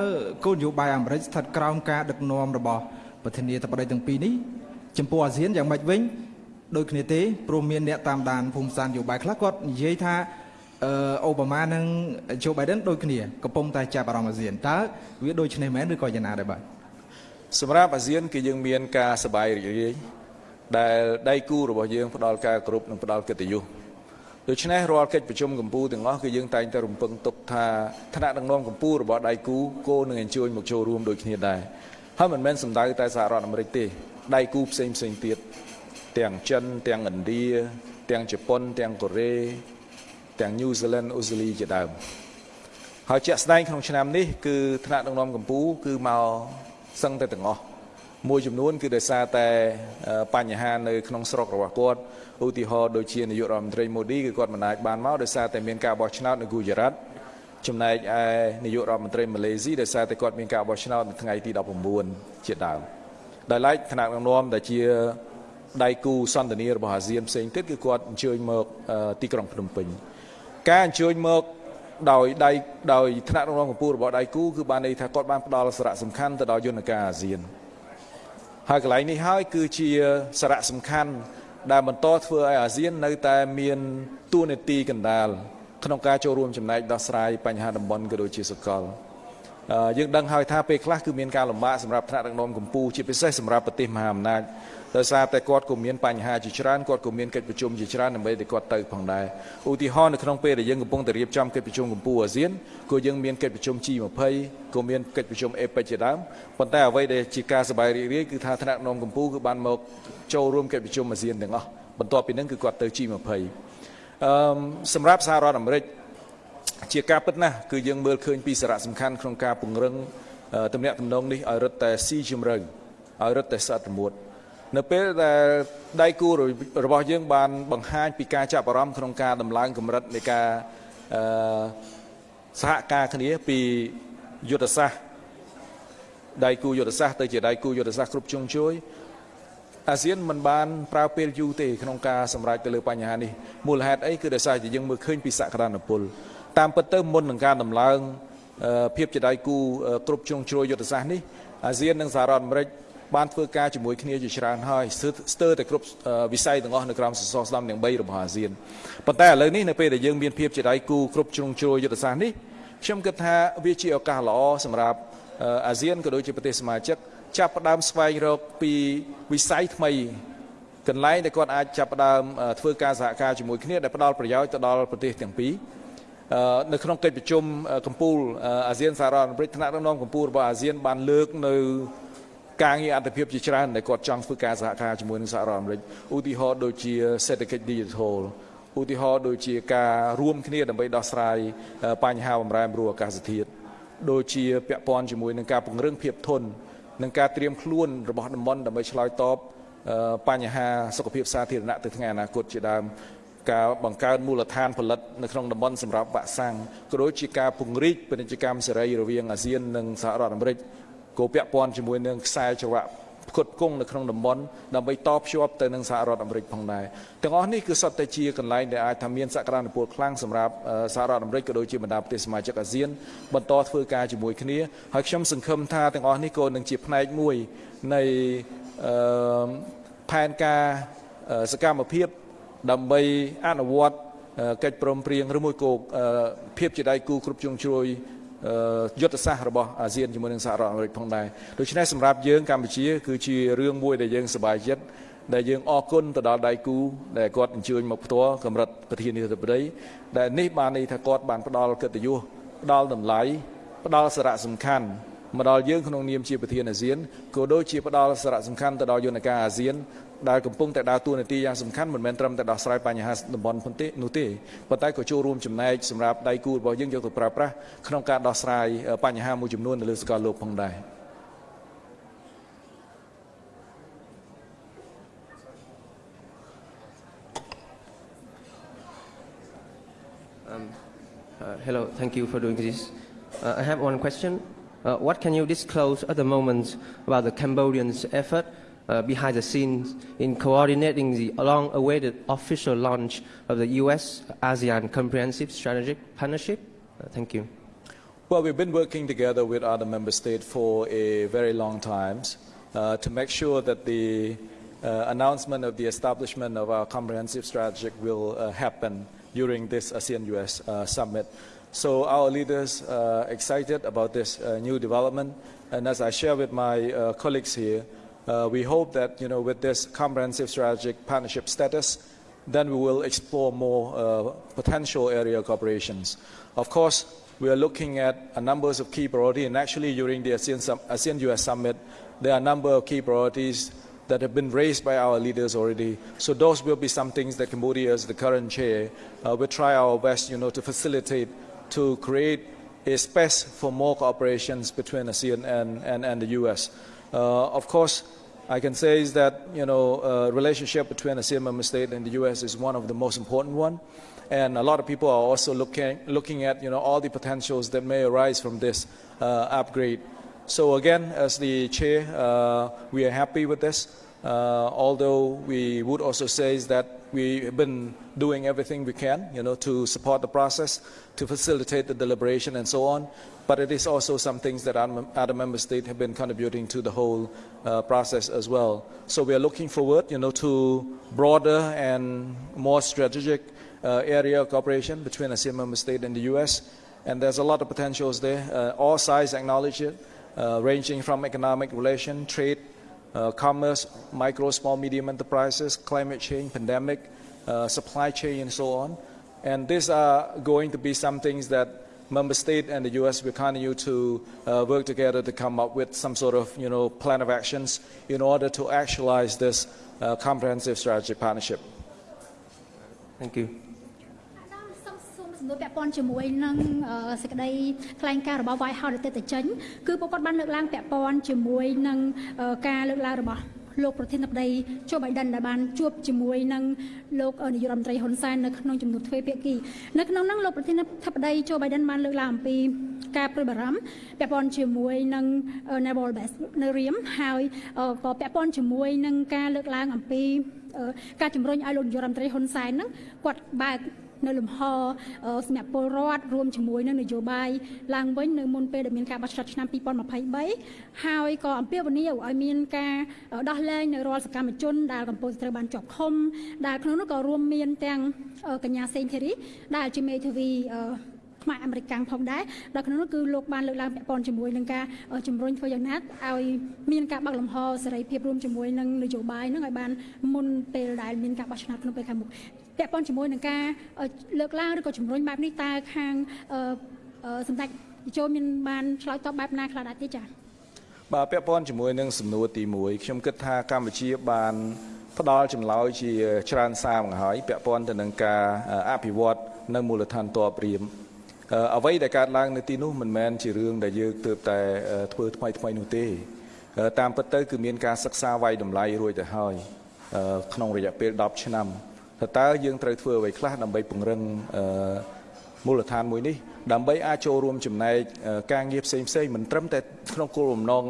គោលនយោបាយអាមេរិកស្ថិតក្រោមការដឹកនាំរបស់ ប្រធានាធិបតីទាំងពីរនេះចំពោះអាស៊ានយ៉ាងម៉េចវិញដូចគ្នាទេព្រោះមានអ្នកតាមដានភូមិសាស្ត្រនយោបាយខ្លះគាត់និយាយថាអឺអូបាម៉ានិងជូបៃដិនដូចគ្នាកំពុងតែចាប់អារម្មណ៍អាស៊ានតើវាដូចគ្នាមែនឬក៏យ៉ាងណាដែរបាទសម្រាប់អាស៊ានគឺយើងមានការសបាយរីករាយដែលដៃគូរបស់យើងផ្ដល់ការគ្រប់និងផ្ដល់កិត្តិយសដូច្នេះរាល់កិច្ចប្រជុំកម្ពុជាទាំងអស់គឺយើងតែងតែរំពឹងទុកថាថ្នាក់ដឹកនាំកម្ពុជារបស់ដៃគូគោនឹងអញ្ជើញមកចូលរួមដូចគ្នាដែរ ហើយមិនមែនសំដៅតែសហរដ្ឋអាមេរិកទេដៃគូផ្សេងផ្សេងទៀតទាំងចិនទាំងឥណ្ឌាទាំងជប៉ុនទាំងកូរ៉េទាំងញូហ្សេឡង់អូស្ត្រាលីជាដើមហើយជាក់ស្ដែងក្នុងឆ្នាំនេះគឺថ្នាក់ដឹកនាំកម្ពុជាគឺមកសឹងតែទាំងអស់មួយចំនួនគឺដោយសារតែបញ្ហានៅក្នុងស្រុករបស់គាត់ឧទាហរណ៍ដូចជានាយករដ្ឋមន្ត្រីម៉ូឌីគឺគាត់មិនអាចបានមកដោយសារតែមានការបោះឆ្នោតនៅគូជរ៉ាត់ ចំណែកឯនាយករដ្ឋមន្ត្រីម៉ាឡេស៊ីដោយសារតែគាត់មានការបោះឆ្នោតនៅថ្ងៃទី19ជាដើមដោយឡែកគណៈដឹកនាំដែលជាដៃគូសន្តានារបស់អាស៊ានផ្សេងទៀតគឺគាត់អញ្ជើញមកទីក្រុងភ្នំពេញការអញ្ជើញមកដោយដៃដោយថ្នាក់ដឹកនាំកម្ពុជារបស់ដៃគូគឺបានន័យថាគាត់បានផ្ដល់សារៈសំខាន់ទៅដល់យន្តការអាស៊ានហើយកន្លែងនេះហើយគឺជាសារៈសំខាន់ដែលបន្តធ្វើឲ្យអាស៊ាននៅតែមានទួនាទីកណ្ដាល ក្នុងការចូលរួមចំណែកដោះស្រាយបញ្ហាតំបន់ក៏ដូចជាសកលយើងដឹងហើយថាពេលខ្លះគឺមានការលំបាកសម្រាប់ថ្នាក់ដឹកនាំកម្ពុជាជាពិសេសសម្រាប់ប្រទេសមហាអំណាចដោយសារតែគាត់ក៏មានបញ្ហាជាច្រើនគាត់ក៏មានកិច្ចប្រជុំជាច្រើនដើម្បីឲ្យគាត់ទៅផងដែរឧទាហរណ៍នៅក្នុងពេលដែលយើងកំពុងតែរៀបចំកិច្ចប្រជុំកម្ពុជាអាស៊ានក៏យើងមានកិច្ចប្រជុំ G20 ក៏មានកិច្ចប្រជុំ APEC ជាដើមប៉ុន្តែអ្វីដែលជាការសប្បាយរីករាយគឺថាថ្នាក់នាំកម្ពុជាគឺបានមកចូលរួមកិច្ចប្រជុំអាស៊ានទាំងអស់បន្ទាប់ពីនឹងគឺគាត់ទៅ G20 អឺសម្រាប់សហរដ្ឋអាមេរិកជាការពិតណាស់គឺយើងមើលឃើញពីសារៈសំខាន់ក្នុងការពង្រឹងទំនាក់ទំនងនេះឲ្យរឹតតែស៊ីជម្រៅឲ្យរឹតតែស្អិតរមួតនៅពេលដែលដៃគូរបស់យើងបានបង្ហាញពីការចាប់អារម្មណ៍ក្នុងការដំឡើងកម្រិតនៃការអឺសហការគ្នាពីយុទ្ធសាស្ត្រដៃគូយុទ្ធសាស្ត្រទៅជាដៃគូយុទ្ធសាស្ត្រគ្រប់ជ្រុងជ្រោយ អាស៊ានមិនបានប្រើពេលយូរទេក្នុងការសម្រេចទៅលើបញ្ហានេះមូលហេតុអីគឺដោយសារតែយើងមើលឃើញពីសក្តានុពលតាមពិតទៅមុននឹងការដំឡើងភាពជាដៃគូគ្រប់ជ្រុងជ្រោយយុទ្ធសាស្ត្រនេះអាស៊ាននិងសហរដ្ឋអាមេរិកបានធ្វើការជាមួយគ្នាជាច្រើនហើយស្ទើរតែគ្រប់វិស័យទាំងអស់នៅក្រោមសសរស្តម្ភទាំង3របស់អាស៊ានប៉ុន្តែឥឡូវនេះនៅពេលដែលយើងមានភាពជាដៃគូគ្រប់ជ្រុងជ្រោយយុទ្ធសាស្ត្រនេះខ្ញុំគិតថាវាជាឱកាសល្អសម្រាប់អាស៊ានក៏ដូចជាប្រទេសសមាជិក ចាប់ផ្ដើមស្វែងរកពីវិស័យថ្មីកន្លែងដែលគាត់អាចចាប់ផ្ដើមធ្វើការសហការជាមួយគ្នាដែលផ្ដល់ប្រយោជន៍ទៅដល់ប្រទេសទាំងពីរនៅក្នុងកិច្ចប្រជុំកម្ពុជាអាស៊ានសហរដ្ឋអាមេរិកថ្នាក់ដឹកនាំកម្ពុជារបស់អាស៊ានបានលើកនៅការងារអន្តរភាពជាច្រើនដែលគាត់ចង់ធ្វើការសហការជាមួយនឹងសហរដ្ឋអាមេរិកឧទាហរណ៍ដូចជាសេដ្ឋកិច្ច digital ឧទាហរណ៍ដូចជាការរួមគ្នាដើម្បីដោះស្រាយបញ្ហាបំរែបំរួលអាកាសធាតុដូចជាពាក់ព័ន្ធជាមួយនឹងការពង្រឹងភាពធន់ និងការត្រៀមខ្លួនរបស់តំបន់ដើម្បីឆ្លើយតបបញ្ហាសុខភាពសាធារណៈទៅថ្ងៃអនាគតជាដើមការបង្កើនមូលដ្ឋានផលិតនៅក្នុងតំបន់សម្រាប់វ៉ាក់សាំងក៏ដូចជាការពង្រីកពាណិជ្ជកម្មសេរីរវាងអាស៊ាននិងសហរដ្ឋអាមេរិកក៏ពាក់ព័ន្ធជាមួយនឹងខ្សែច្រវាក់ ផ្គត់ផ្គង់នៅក្នុងតំបន់ដើម្បីតភ្ជាប់ទៅនឹងសហរដ្ឋអាមេរិកផងដែរទាំងអស់នេះគឺសុទ្ធតែជាកន្លែងដែលអាចថាមានសក្តានុពលខ្លាំងសម្រាប់សហរដ្ឋអាមេរិកក៏ដូចជាបណ្ដាប្រទេសសមាជិកអាស៊ានបន្តធ្វើការជាមួយគ្នាហើយខ្ញុំសង្ឃឹមថាទាំងអស់នេះក៏នឹងជាផ្នែកមួយនៃផែនការសកម្មភាពដើម្បីអនុវត្តកិច្ចព្រមព្រៀងឬមួយក៏ភាពជាដៃគូគ្រប់ជ្រុងជ្រោយ យុទ្ធសាស្ត្ររបស់អាស៊ានជាមួយនឹងសហរដ្ឋអាមេរិកផងដែរដូច្នេះសម្រាប់យើងកម្ពុជា គឺជារឿងមួយដែលយើងសប្បាយចិត្តដែលយើងអរគុណទៅដល់ដៃគូដែលគាត់អញ្ជើញមកផ្ទាល់កម្រិតប្រធានាធិបតីដែលនេះបានន័យថាគាត់បានផ្ដល់កិត្តិយសផ្ដល់តម្លៃផ្ដល់សារៈសំខាន់មកដល់យើងក្នុងនាមជាប្រធានអាស៊ានក៏ដូចជាផ្ដល់សារៈសំខាន់ទៅដល់យន្តការអាស៊ាន ដែលកំពុងតែដើរតួនាទីយ៉ាងសំខាន់មិនមែនត្រឹមតែដោះស្រាយបញ្ហាតំបន់ប៉ុន្តែនោះទេប៉ុន្តែក៏ចូលរួមចំណែកសម្រាប់ដៃគូរបស់យើងយកទៅប្រើប្រាស់ក្នុងការដោះស្រាយបញ្ហាមួយចំនួននៅលើសកលលោកផងដែរ Uh, hello, thank you for doing this. Uh, I have one question. Uh, what can you disclose at the moment about the Cambodians' effort uh, behind the scenes in coordinating the long-awaited official launch of the U.S. ASEAN Comprehensive Strategic Partnership? Uh, thank you. Well, we've been working together with other member states for a very long time uh, to make sure that the uh, announcement of the establishment of our comprehensive strategy will uh, happen during this ASEAN-US uh, summit. So our leaders are excited about this new development. And as I share with my colleagues here, uh, we hope that you know, with this comprehensive strategic partnership status, then we will explore more uh, potential area cooperations. Of course, we are looking at a number of key priorities, and actually during the ASEAN, ASEAN-US summit, there are a number of key priorities that have been raised by our leaders already. So those will be some things that Cambodia, as the current chair, uh, will try our best, you know, to facilitate, to create a space for more cooperations between ASEAN and, and, and the U.S. Uh, of course, I can say is that, you know, uh, relationship between ASEAN member state and the U.S. is one of the most important one. And a lot of people are also looking, looking at, you know, all the potentials that may arise from this uh, upgrade. So again, as the chair, uh, we are happy with this. Uh, although we would also say is that we have been doing everything we can, you know, to support the process, to facilitate the deliberation and so on. But it is also some things that other member states have been contributing to the whole uh, process as well. So we are looking forward, you know, to broader and more strategic uh, area of cooperation between ASEAN member state and the U.S. And there's a lot of potentials there. Uh, all sides acknowledge it, uh, ranging from economic relation, trade, uh, commerce, micro, small, medium enterprises, climate change, pandemic, uh, supply chain, and so on. And these are going to be some things that member state and the U.S. will continue to uh, work together to come up with some sort of, you know, plan of actions in order to actualize this uh, comprehensive strategic partnership. Thank you. សំណួរពាក់ព័ន្ធជាមួយនឹងសេចក្តីថ្លែងការណ៍របស់ White House ទៅទៅចេញគឺពួកគាត់បានលើកឡើងពាក់ព័ន្ធជាមួយនឹងការលើកឡើងរបស់ លោកប្រធានាធិបតីជូបៃដិនដែលបានជួបជាមួយនឹងលោកនាយករដ្ឋមន្ត្រីហ៊ុនសែននៅក្នុងជំនួបទ្វេភាគីនៅក្នុងនោះលោកប្រធានាធិបតីជូបៃដិនបានលើកឡើងអំពីការព្រួយបារម្ភពាក់ព័ន្ធជាមួយនឹង Naval Base នៅរៀមហើយក៏ពាក់ព័ន្ធជាមួយនឹងការលើកឡើងអំពីការជំរុញឲ្យលោកនាយករដ្ឋមន្ត្រីហ៊ុនសែនហ្នឹងគាត់បើក នៅលំហសម្រាប់ពលរដ្ឋរួមជាមួយនឹងនយោបាយឡើងវិញនៅមុនពេលដែលមានការបោះឆ្នោតឆ្នាំ2023ហើយក៏អំពាវនាវឲ្យមានការដោះលែងនៅរាល់សកម្មជនដែលកំពុងត្រូវបានជាប់ឃុំដែលក្នុងនោះក៏រួមមានទាំងកញ្ញាសេងធីរីដែលជាមេធាវីខ្មែរអាមេរិកផងដែរដល់ក្នុងនោះគឺលោកបានលើកឡើងពាក់ព័ន្ធជាមួយនឹងការជំរុញធ្វើយ៉ាងណាឲ្យមានការបើកលំហសេរីភាពរួមជាមួយនឹងនយោបាយនឹងឲ្យបានមុនពេលដែលមានការបោះឆ្នោតក្នុងពេលខាងមុខ ពាក់ព័ន្ធជាមួយនឹងការលើកឡើងឬក៏ជំរុញបែបនេះតើខាងសម្ដេចចូលមានបានឆ្លើយតបបែបណាខ្លះដែរទេចា៎បាទពាក់ព័ន្ធជាមួយនឹងសំណួរទី1ខ្ញុំគិតថាកម្ពុជាបានផ្ដល់ចម្លើយជាច្រើនសារមកហើយពាក់ព័ន្ធទៅនឹងការអភិវឌ្ឍនៅមូលដ្ឋានតបរៀមអ្វីដែលកើតឡើងនៅទីនោះមិនមែនជារឿងដែលយើងទើបតែធ្វើថ្មីថ្មីនោះទេ តាមពិតទៅគឺមានការសិក្សាវាយតម្លៃរួចទៅហើយក្នុងរយៈពេល10ឆ្នាំ ថាតើយើងត្រូវធ្វើអ្វីខ្លះដើម្បីពង្រឹងមូលដ្ឋានមួយនេះដើម្បីអាចចូលរួមចំណែកការងារផ្សេងផ្សេងមិនត្រឹមតែក្នុងគោលបំណង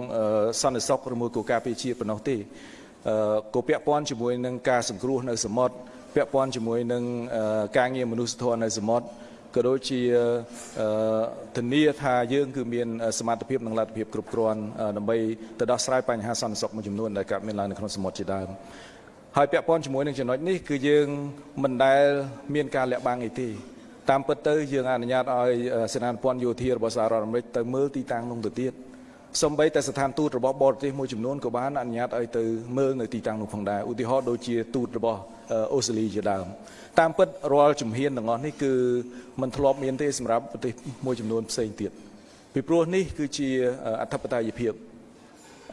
សន្តិសុខឬមួយក៏ការពារជាតិប៉ុណ្ណោះទេក៏ពាក់ព័ន្ធជាមួយនឹងការសង្គ្រោះនៅសមុទ្រពាក់ព័ន្ធជាមួយនឹងការងារមនុស្សធម៌នៅសមុទ្រក៏ដូចជាធានាថាយើងគឺមានសមត្ថភាពនិងលទ្ធភាពគ្រប់គ្រាន់ដើម្បីទៅដោះស្រាយបញ្ហាសន្តិសុខមួយចំនួនដែលកើតមានឡើងនៅក្នុងសមុទ្រជាដើម ហើយពាក់ព័ន្ធជាមួយនឹងចំណុចនេះគឺយើងមិនដែលមានការលាក់បាំងអីទេតាមពិតទៅយើងអនុញ្ញាតឲ្យសេនាធិព័ន្ធយោធារបស់សហរដ្ឋអាមេរិកទៅមើលទីតាំងនោះទៅទៀតសម្បីតែស្ថានទូតរបស់បរទេសមួយចំនួនក៏បានអនុញ្ញាតឲ្យទៅមើលនៅទីតាំងនោះផងដែរឧទាហរណ៍ដូចជាទូតរបស់អូស្ត្រាលីជាដើមតាមពិតរាល់ជំហានទាំងអស់នេះគឺมันធ្លាប់មានទេសម្រាប់ប្រទេសមួយចំនួនផ្សេងទៀតពីព្រោះនេះគឺជាអធិបតេយ្យភាព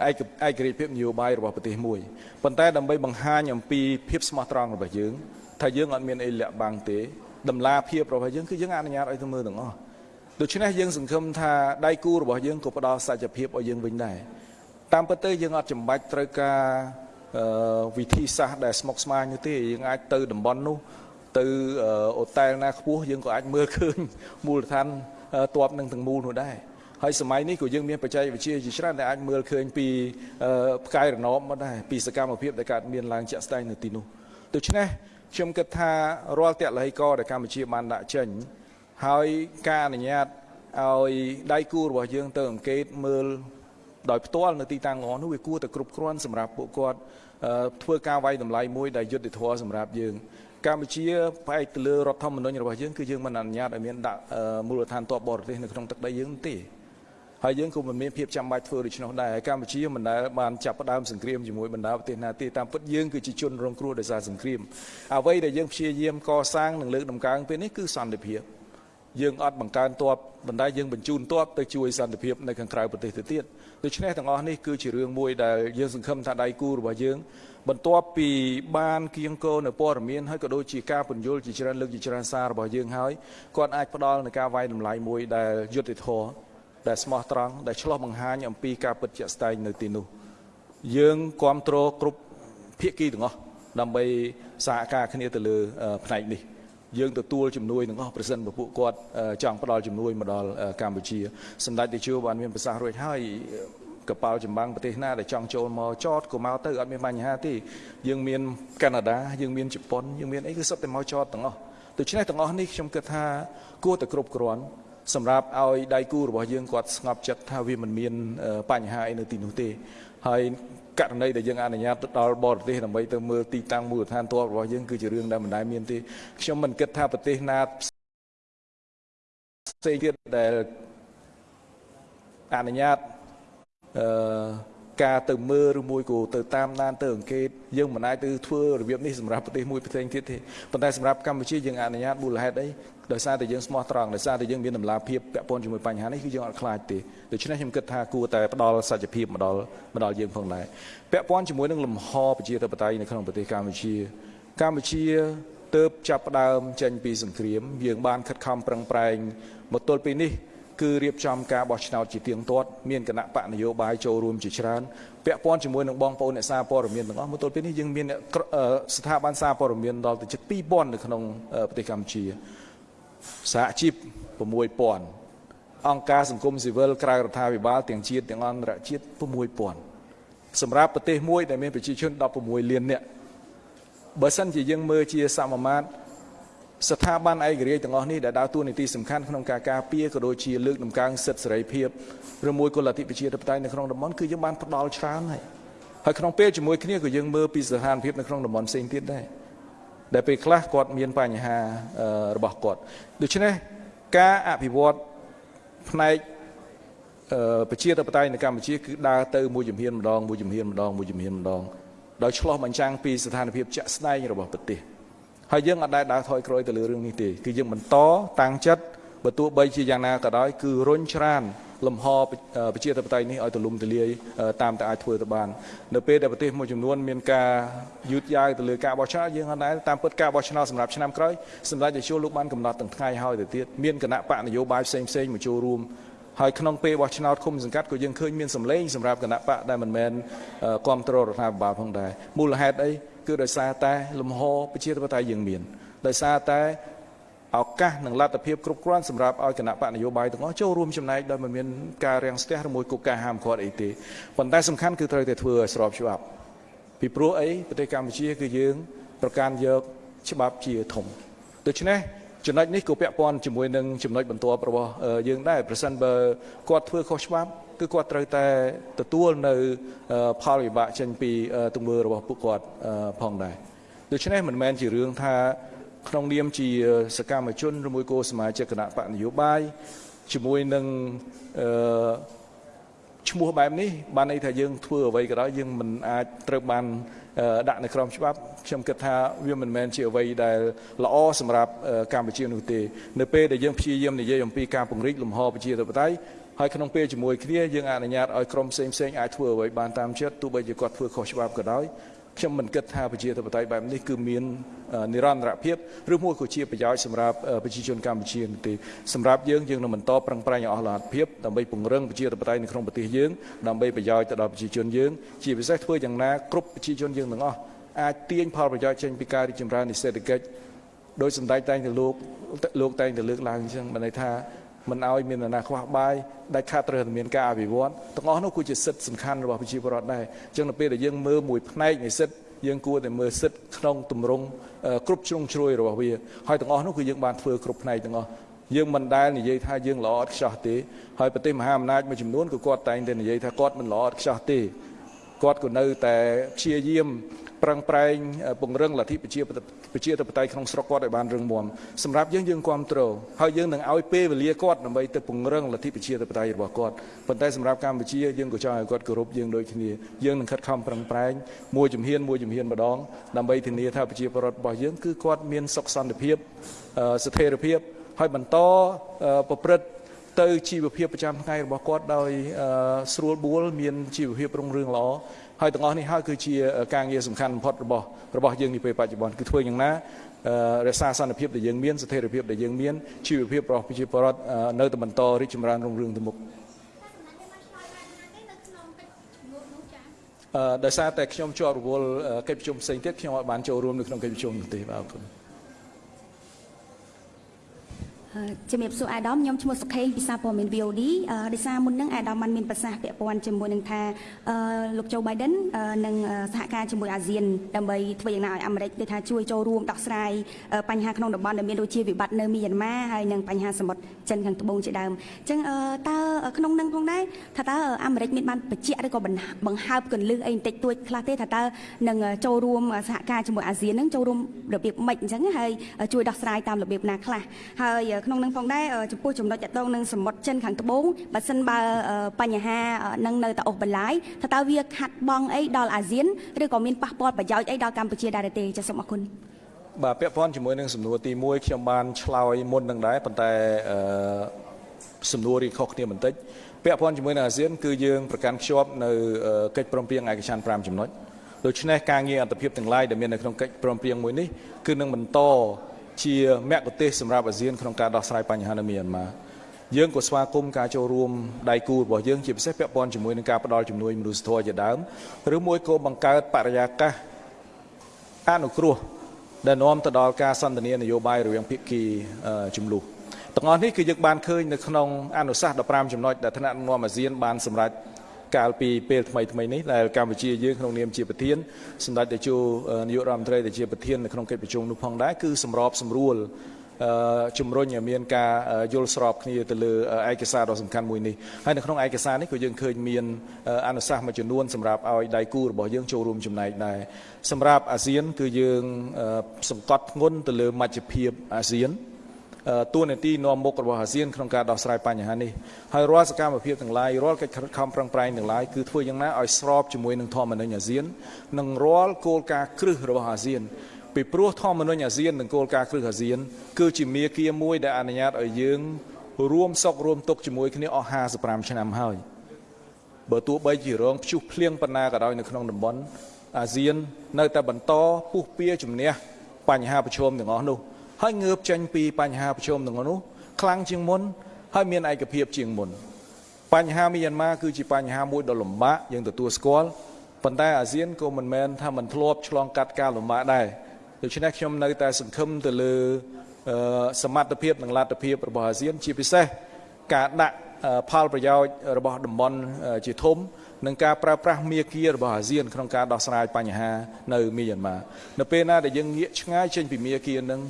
ឯកឯករាជ្យភាពនយោបាយរបស់ប្រទេសមួយប៉ុន្តែដើម្បីបង្ហាញអំពីភាពស្មោះត្រង់របស់យើងថាយើងអត់មានអីលាក់បាំងទេតម្លាភាពរបស់យើងគឺយើងអនុញ្ញាតឲ្យទៅមើលទាំងអស់ដូច្នេះយើងសង្ឃឹមថាដៃគូរបស់យើងក៏ផ្ដល់សច្ចភាពឲ្យយើងវិញដែរតាមពិតទៅយើងអត់ចាំបាច់ត្រូវការវិធីសាស្ត្រដែលស្មុគស្មាញនោះទេយើងអាចទៅតំបន់នោះទៅអូតែលណាខ្ពស់យើងក៏អាចមើលឃើញមូលដ្ឋានតបនឹងទាំងមូលនោះដែរ ហើយសម័យនេះក៏យើងមានបច្ចេកវិទ្យាជាច្រើនដែលអាចមើលឃើញពីផ្កាយរណបមកដែរពីសកម្មភាពដែលកើតមានឡើងជាក់ស្ដែងនៅទីនោះដូច្នេះខ្ញុំគិតថារាល់តលហិកដែលកម្ពុជាបានដាក់ចេញហើយការអនុញ្ញាតឲ្យដៃគូរបស់យើងទៅអង្កេតមើលដោយផ្ទាល់នៅទីតាំងងនោះវាគួរតែគ្រប់គ្រាន់សម្រាប់ពួកគាត់ធ្វើការវាយតម្លៃមួយដែលយុត្តិធម៌សម្រាប់យើងកម្ពុជាផ្អែកទៅលើរដ្ឋធម្មនុញ្ញរបស់យើងគឺយើងមិនអនុញ្ញាតឲ្យមានដាក់មូលដ្ឋានទ័ពបរទេសនៅក្នុងទឹកដីយើងទេ ហើយយើងក៏មិនមានភាពចាំបាច់ធ្វើដូច្នោះដែរហើយកម្ពុជាមិនដែលបានចាប់ផ្ដើមសង្គ្រាមជាមួយបណ្ដាប្រទេសណាទេតាមពិតយើងគឺជាជនរងគ្រោះដោយសារសង្គ្រាមអ្វីដែលយើងព្យាយាមកសាងនិងលើកដំកើងពេលនេះគឺសន្តិភាពយើងអត់បង្កើនទ័ពបណ្ដាយើងបញ្ជូនទ័ពទៅជួយសន្តិភាពនៅខាងក្រៅប្រទេសទៅទៀតដូច្នេះទាំងអស់នេះគឺជារឿងមួយដែលយើងសង្ឃឹមថាដៃគូរបស់យើង បន្ទាប់ពីបានគៀងគោនៅព័ត៌មានហើយក៏ដូចជាការពន្យល់ជាច្រើនលើកជាច្រើនសាររបស់យើងហើយគាត់អាចផ្ដល់នៅការវាយតម្លៃមួយដែលយុត្តិធម៌ ដែលស្មោះត្រង់ដែលឆ្លោះបង្ហាញអំពីការពិតជាក់ស្ដែងនៅទីនោះយើងគ្រប់គ្រងគ្រប់ភាគីទាំងអស់ដើម្បីសហការគ្នាទៅលើផ្នែកនេះយើងទទួលជំនួយទាំងអស់ប្រសិនបើពួកគាត់ចង់ផ្ដល់ជំនួយមកដល់កម្ពុជាសម្ដេចតេជោបានមានប្រសាសន៍រួចហើយកប៉ាល់ចម្បាំងប្រទេសណាដែលចង់ចូលមកចតក៏មកទៅអត់មានបញ្ហាទេយើងមានកាណាដាយើងមានជប៉ុនយើងមានអីគឺសុទ្ធតែមកចតទាំងអស់ដូច្នេះទាំងអស់នេះខ្ញុំគិតថាគួរតែគ្រប់គ្រាន់ សម្រាប់ឲ្យដៃគូរបស់យើងគាត់ស្ងប់ចិត្តថាវាមិនមានបញ្ហាអីនៅទីនោះទេហើយករណីដែលយើងអនុញ្ញាតទៅដល់បរទេសដើម្បីទៅមើលទីតាំងមូលដ្ឋានទ័ពរបស់យើងគឺជារឿងដែលមិនដែលមានទេខ្ញុំមិនគិតថាប្រទេសណាផ្សេងទៀតដែលអនុញ្ញាតអឺការទៅមើលឬមួយក៏ទៅតាមដានទៅអង្កេតយើងមិនអាចទៅធ្វើរបៀបនេះសម្រាប់ប្រទេសមួយផ្សេងទៀតទេប៉ុន្តែសម្រាប់កម្ពុជាយើងអនុញ្ញាតមូលហេតុអី ដោយសារតែយើងស្មោះត្រង់ដោយសារតែយើងមានតម្លាភាពពាក់ព័ន្ធជាមួយបញ្ហានេះគឺយើងអត់ខ្លាចទេដូច្នេះខ្ញុំគិតថាគួរតែផ្ដល់សច្ចភាពមកដល់មកដល់យើងផងដែរពាក់ព័ន្ធជាមួយនឹងលំហប្រជាធិបតេយ្យនៅក្នុងប្រទេសកម្ពុជា កម្ពុជាទើបចាប់ផ្ដើមចេញពីសង្គ្រាម យើងបានខិតខំប្រឹងប្រែងមកទល់ពេលនេះគឺរៀបចំការបោះឆ្នោតជាទៀងទាត់មានគណៈបកនយោបាយចូលរួមជាច្រើនពាក់ព័ន្ធជាមួយនឹងបងប្អូនអ្នកសារព័ត៌មានទាំងអស់មកទល់ពេលនេះយើងមានស្ថាប័នសារព័ត៌មានដល់ទៅជិត2000នៅក្នុងប្រទេសកម្ពុជា សហជីព6000អង្គការសង្គមស៊ីវិលក្រៅរដ្ឋាភិបាលទាំងជាតិទាំងអន្តរជាតិ6000សម្រាប់ប្រទេសមួយដែលមានប្រជាជន16លាននាក់បើសិនជាយើងមើលជាសមមាត្រស្ថាប័នឯករាជ្យទាំងអស់នេះដែលដើរតួនាទីសំខាន់ក្នុងការការពារក៏ដូចជាលើកដំកើងសិទ្ធិសេរីភាពឬមួយក៏លទ្ធិប្រជាធិបតេយ្យនៅក្នុងតំបន់គឺយើងបានផ្ដល់ច្រើនហើយហើយក្នុងពេលជាមួយគ្នាក៏យើងមើលពីស្ថានភាពនៅក្នុងតំបន់ផ្សេងទៀតដែរ ដែលពេលខ្លះគាត់មានបញ្ហារបស់គាត់ដូច្នេះការអភិវឌ្ឍផ្នែកប្រជាធិបតេយ្យនៅកម្ពុជាគឺដើរទៅមួយជំហានម្ដងមួយជំហានម្ដងមួយជំហានម្ដងដោយឆ្លោះបញ្ចាំងពីស្ថានភាពជាក់ស្ដែងរបស់ប្រទេសហើយយើងអត់ដែលដើរថយក្រោយទៅលើរឿងនេះទេគឺយើងបន្តតាំងចិត្តបើទោះបីជាយ៉ាងណាក៏ដោយគឺរុញច្រាន លំហប្រជាធិបតេយ្យនេះឲ្យទូលំទូលាយតាមតែអាចធ្វើទៅបាននៅពេលដែលប្រទេសមួយចំនួនមានការយឺតយ៉ាវទៅលើការបោះឆ្នោតយើងអត់ដែរតាមពិតការបោះឆ្នោតសម្រាប់ឆ្នាំក្រោយសម្រាប់ជាជួលោកបានកំណត់ទាំងថ្ងៃហើយទៅទៀតមានគណៈបកនយោបាយផ្សេងផ្សេងមកចូលរួមហើយក្នុងពេលបោះឆ្នោតឃុំសង្កាត់ក៏យើងឃើញមានសម្លេងសម្រាប់គណៈបកដែលមិនមែនគ្រប់គ្រងរដ្ឋាភិបាលផងដែរមូលហេតុអីគឺដោយសារតែលំហប្រជាធិបតេយ្យយើងមានដោយសារតែ ឱកាសនិងលទ្ធភាពគ្រប់គ្រាន់សម្រាប់ឲ្យគណៈបកនយោបាយទាំងអស់ចូលរួមចំណែកដោយមិនមានការរាំងស្ទះឬមួយក៏ការហាមឃាត់អីទេប៉ុន្តែសំខាន់គឺត្រូវតែធ្វើឲ្យស្របច្បាប់ពីព្រោះអីប្រទេសកម្ពុជា គឺយើង ប្រកាន់យកច្បាប់ជាធំដូច្នេះចំណុចនេះក៏ពាក់ព័ន្ធជាមួយនឹងចំណុចបន្ទាប់របស់យើងដែរប្រសិនបើគាត់ធ្វើខុសច្បាប់គឺគាត់ត្រូវតែទទួលនៅផលវិបាកចេញពីទង្វើរបស់ពួកគាត់ផងដែរដូច្នេះមិនមែនជារឿងថា ក្នុងនាមជាសកម្មជនឬមួយក៏សមាជិកគណៈបកនយោបាយជាមួយនឹងអឺឈ្មោះបែបនេះបានន័យថាយើងធ្វើអ្វីក៏ដោយយើងមិនអាចត្រូវបានដាក់នៅក្រោមច្បាប់ខ្ញុំគិតថាវាមិនមែនជាអ្វីដែលល្អសម្រាប់កម្ពុជានោះទេនៅពេលដែលយើងព្យាយាមនិយាយអំពីការពង្រីកលំហប្រជាធិបតេយ្យហើយក្នុងពេលជាមួយគ្នាយើងអនុញ្ញាតឲ្យក្រុមផ្សេងផ្សេងអាចធ្វើអ្វីបានតាមចិត្តទោះបីជាគាត់ធ្វើខុសច្បាប់ក៏ដោយ ខ្ញុំមិនគិតថាប្រជាធិបតេយ្យបែបនេះគឺមាននិរន្តរភាពឬមួយក៏ជាប្រយោជន៍សម្រាប់ប្រជាជនកម្ពុជានោះទេសម្រាប់យើងយើងនឹងបន្តប្រឹងប្រែងអស់លទ្ធភាពដើម្បីពង្រឹងប្រជាធិបតេយ្យនៅក្នុងប្រទេសយើងដើម្បីប្រយោជន៍ទៅដល់ប្រជាជនយើងជាពិសេសធ្វើយ៉ាងណាគ្រប់ប្រជាជនយើងទាំងអស់អាចទាញផលប្រយោជន៍ចេញពីការរីកចម្រើននៃសេដ្ឋកិច្ចដោយសម្ដេចតែងទៅលោកលោកតែងទៅលើកឡើងអញ្ចឹងបានន័យថា មិនឲ្យមាននរណាខ្វះបាយដែលខាត់ត្រូវតែមានការអភិវឌ្ឍទាំងអស់នោះគឺជាសិទ្ធិសំខាន់របស់ប្រជាពលរដ្ឋដែរអញ្ចឹងនៅពេលដែលយើងមើលមួយផ្នែកនៃសិទ្ធិយើងគួរតែមើលសិទ្ធិក្នុងទម្រង់គ្រប់ជ្រុងជ្រោយរបស់វាហើយទាំងអស់នោះគឺយើងបានធ្វើគ្រប់ផ្នែកទាំងអស់យើងមិនដែលនិយាយថាយើងល្អឥតខ្ចោះទេហើយប្រទេសមហាអំណាចមួយចំនួនក៏គាត់តែងតែនិយាយថាគាត់មិនល្អឥតខ្ចោះទេគាត់ក៏នៅតែព្យាយាម ប្រឹងប្រែងពង្រឹងលទ្ធិប្រជាប្រជាធិបតេយ្យក្នុងស្រុកគាត់ឲ្យបានរឹងមាំសម្រាប់យើងយើងគ្រប់គ្រងហើយយើងនឹងឲ្យពេលវេលាគាត់ដើម្បីទៅពង្រឹងលទ្ធិប្រជាធិបតេយ្យរបស់គាត់ប៉ុន្តែសម្រាប់កម្ពុជាយើងក៏ចង់ឲ្យគាត់គោរពយើងដូចគ្នាយើងនឹងខិតខំប្រឹងប្រែងមួយជំហានមួយជំហានម្ដងដើម្បីធានាថាប្រជាពលរដ្ឋរបស់យើងគឺគាត់មានសុខសន្តិភាពស្ថិរភាពហើយបន្តប្រព្រឹត្តទៅជីវភាពប្រចាំថ្ងៃរបស់គាត់ដោយស្រួលបួលមានជីវភាពរុងរឿងល្អ ហើយទាំងអស់នេះហើយគឺជាការងារសំខាន់បំផុតរបស់របស់យើងនាពេលបច្ចុប្បន្នគឺធ្វើយ៉ាងណារក្សាសន្តិភាពដែលយើងមានស្ថិរភាពដែលយើងមានជីវភាពរបស់ប្រជាពលរដ្ឋនៅតែបន្តរីកចម្រើនរុងរឿងទៅមុខអឺដោយសារតែខ្ញុំជាប់រវល់កិច្ចប្រជុំផ្សេងទៀតខ្ញុំអត់បានចូលរួមនៅក្នុងកិច្ចប្រជុំនោះទេបាទអរគុណ ជំរាបសួរអាដាមខ្ញុំឈ្មោះសុខេងពីសារព័ត៌មាន VOD ដោយសារមុននឹងអាដាមបានមានប្រសាសន៍ពាក់ព័ន្ធជាមួយនឹងថាលោកโจ Biden នឹងសហការជាមួយអាស៊ានដើម្បីធ្វើយ៉ាងណាឲ្យអាមេរិកដូចថាជួយចូលរួមដោះស្រាយបញ្ហាក្នុងតំបន់ដែលមានដូចជាវិបត្តិនៅមីយ៉ាន់ម៉ាហើយនិងបញ្ហាសមុទ្រចិនខាងត្បូងជាដើមអញ្ចឹងតើក្នុងនឹងផងដែរថាតើអាមេរិកមានបានបញ្ជាក់ឬក៏បង្ហើបកលឹះអីបន្តិចតួចខ្លះទេថាតើនឹងចូលរួមសហការជាមួយអាស៊ាននឹងចូលរួមរបៀបម៉េចអញ្ចឹងហើយជួយដោះស្រាយតាមរបៀបណាខ្លះហើយក្នុងនឹងផងដែរចំពោះចំណុចតកតងនឹងសមុទ្រចិនខាងត្បូងបើសិនបើបញ្ហានឹងនៅតែអូសបន្លាយថាតើវាខាត់បងអីដល់អាស៊ានឬក៏មានប៉ះពាល់ប្រយោជន៍អីដល់កម្ពុជាដែរទេចាសសូមអរគុណបាទពាក់ព័ន្ធជាមួយនឹងសំណួរទី1ខ្ញុំបានឆ្លើយមុននឹងដែរប៉ុន្តែអឺសំណួររីខុសគ្នាបន្តិចពាក់ព័ន្ធជាមួយនឹងអាស៊ានគឺយើងប្រកាន់ខ្ជាប់នៅកិច្ចព្រមព្រៀងឯកច្ឆន្ទ5ចំណុចដូច្នេះការងារអន្តរភាពទាំងឡាយដែលមាននៅក្នុងកិច្ចព្រមព្រៀងមួយនេះគឺនឹងបន្ត ជាមគ្គុទេសសម្រាប់អាស៊ានក្នុងការដោះស្រាយបញ្ហានៅមីយ៉ាន់ម៉ាយើងក៏ស្វាគមន៍ការចូលរួមដៃគូរបស់យើងជាពិសេសពាក់ព័ន្ធជាមួយនឹងការផ្តល់ជំនួយមនុស្សធម៌ជាដើមឬមួយក៏បង្កើតបរិយាកាសអនុគ្រោះដែលនាំទៅដល់ការសន្ទនានយោបាយរវាងភាគីចំនួនទាំងអស់នេះគឺយើងបានឃើញនៅក្នុងអនុសាសន៍15ចំណុចដែលថ្នាក់ដឹកនាំអាស៊ានបានសម្រេច កាលពីពេលថ្មីថ្មីនេះដែលកម្ពុជាយើងក្នុងនាមជាប្រធានសម្ដេចតេជោនាយករដ្ឋមន្ត្រីដែលជាប្រធាននៅក្នុងកិច្ចប្រជុំនោះផងដែរគឺសម្របសម្រួលជំរុញឲ្យមានការយល់ស្របគ្នាទៅលើឯកសារដ៏សំខាន់មួយនេះហើយនៅក្នុងឯកសារនេះក៏យើងឃើញមានអនុសាសន៍មួយចំនួនសម្រាប់ឲ្យដៃគូរបស់យើងចូលរួមចំណែកដែរសម្រាប់អាស៊ាន គឺយើងសង្កត់ធ្ងន់ទៅលើមជ្ឈភាពអាស៊ាន ទួលនីតិនាំមុខរបស់អាស៊ានក្នុងការដោះស្រាយបញ្ហានេះហើយរាល់សកម្មភាពទាំងឡាយរាល់កិច្ចខំប្រឹងប្រែងទាំងឡាយគឺធ្វើយ៉ាងណាឲ្យស្របជាមួយនឹងធម្មនុញ្ញអាស៊ាននិងរាល់គោលការណ៍គ្រឹះរបស់អាស៊ានពីព្រោះធម្មនុញ្ញអាស៊ាននិងគោលការណ៍គ្រឹះអាស៊ាន គឺជាមាគ៌ាមួយដែលអនុញ្ញាតឲ្យយើងរួមសុខរួមទុក្ខជាមួយគ្នាអស់55ឆ្នាំហើយបើទោះបីជារងព្យុះភ្លៀងប៉ុណ្ណាក៏ដោយនៅក្នុងតំបន់អាស៊ាន នៅតែបន្តពុះពៀជំនះបញ្ហាប្រឈមទាំងអស់នោះ ហើយងើបចេញពីបញ្ហាប្រឈមទាំងនោះខ្លាំងជាងមុនហើយមានឯកភាពជាងមុនបញ្ហាមីយ៉ាន់ម៉ាគឺជាបញ្ហាមួយដ៏លំបាកយើងទទួលស្គាល់ប៉ុន្តែអាស៊ានក៏មិនមែនថាមិនធ្លាប់ឆ្លងកាត់ការលំបាកដែរដូច្នេះខ្ញុំនៅតែសង្ឃឹមទៅលើសមត្ថភាពនិងលទ្ធភាពរបស់អាស៊ាន ជាពិសេសការដាក់ផលប្រយោជន៍របស់តំបន់ជាធំនិងការប្រើប្រាស់មាគ៌ារបស់អាស៊ានក្នុងការដោះស្រាយបញ្ហានៅមីយ៉ាន់ម៉ានៅពេលណាដែលយើងងាកឆ្ងាយចេញពីមាគ៌ានឹង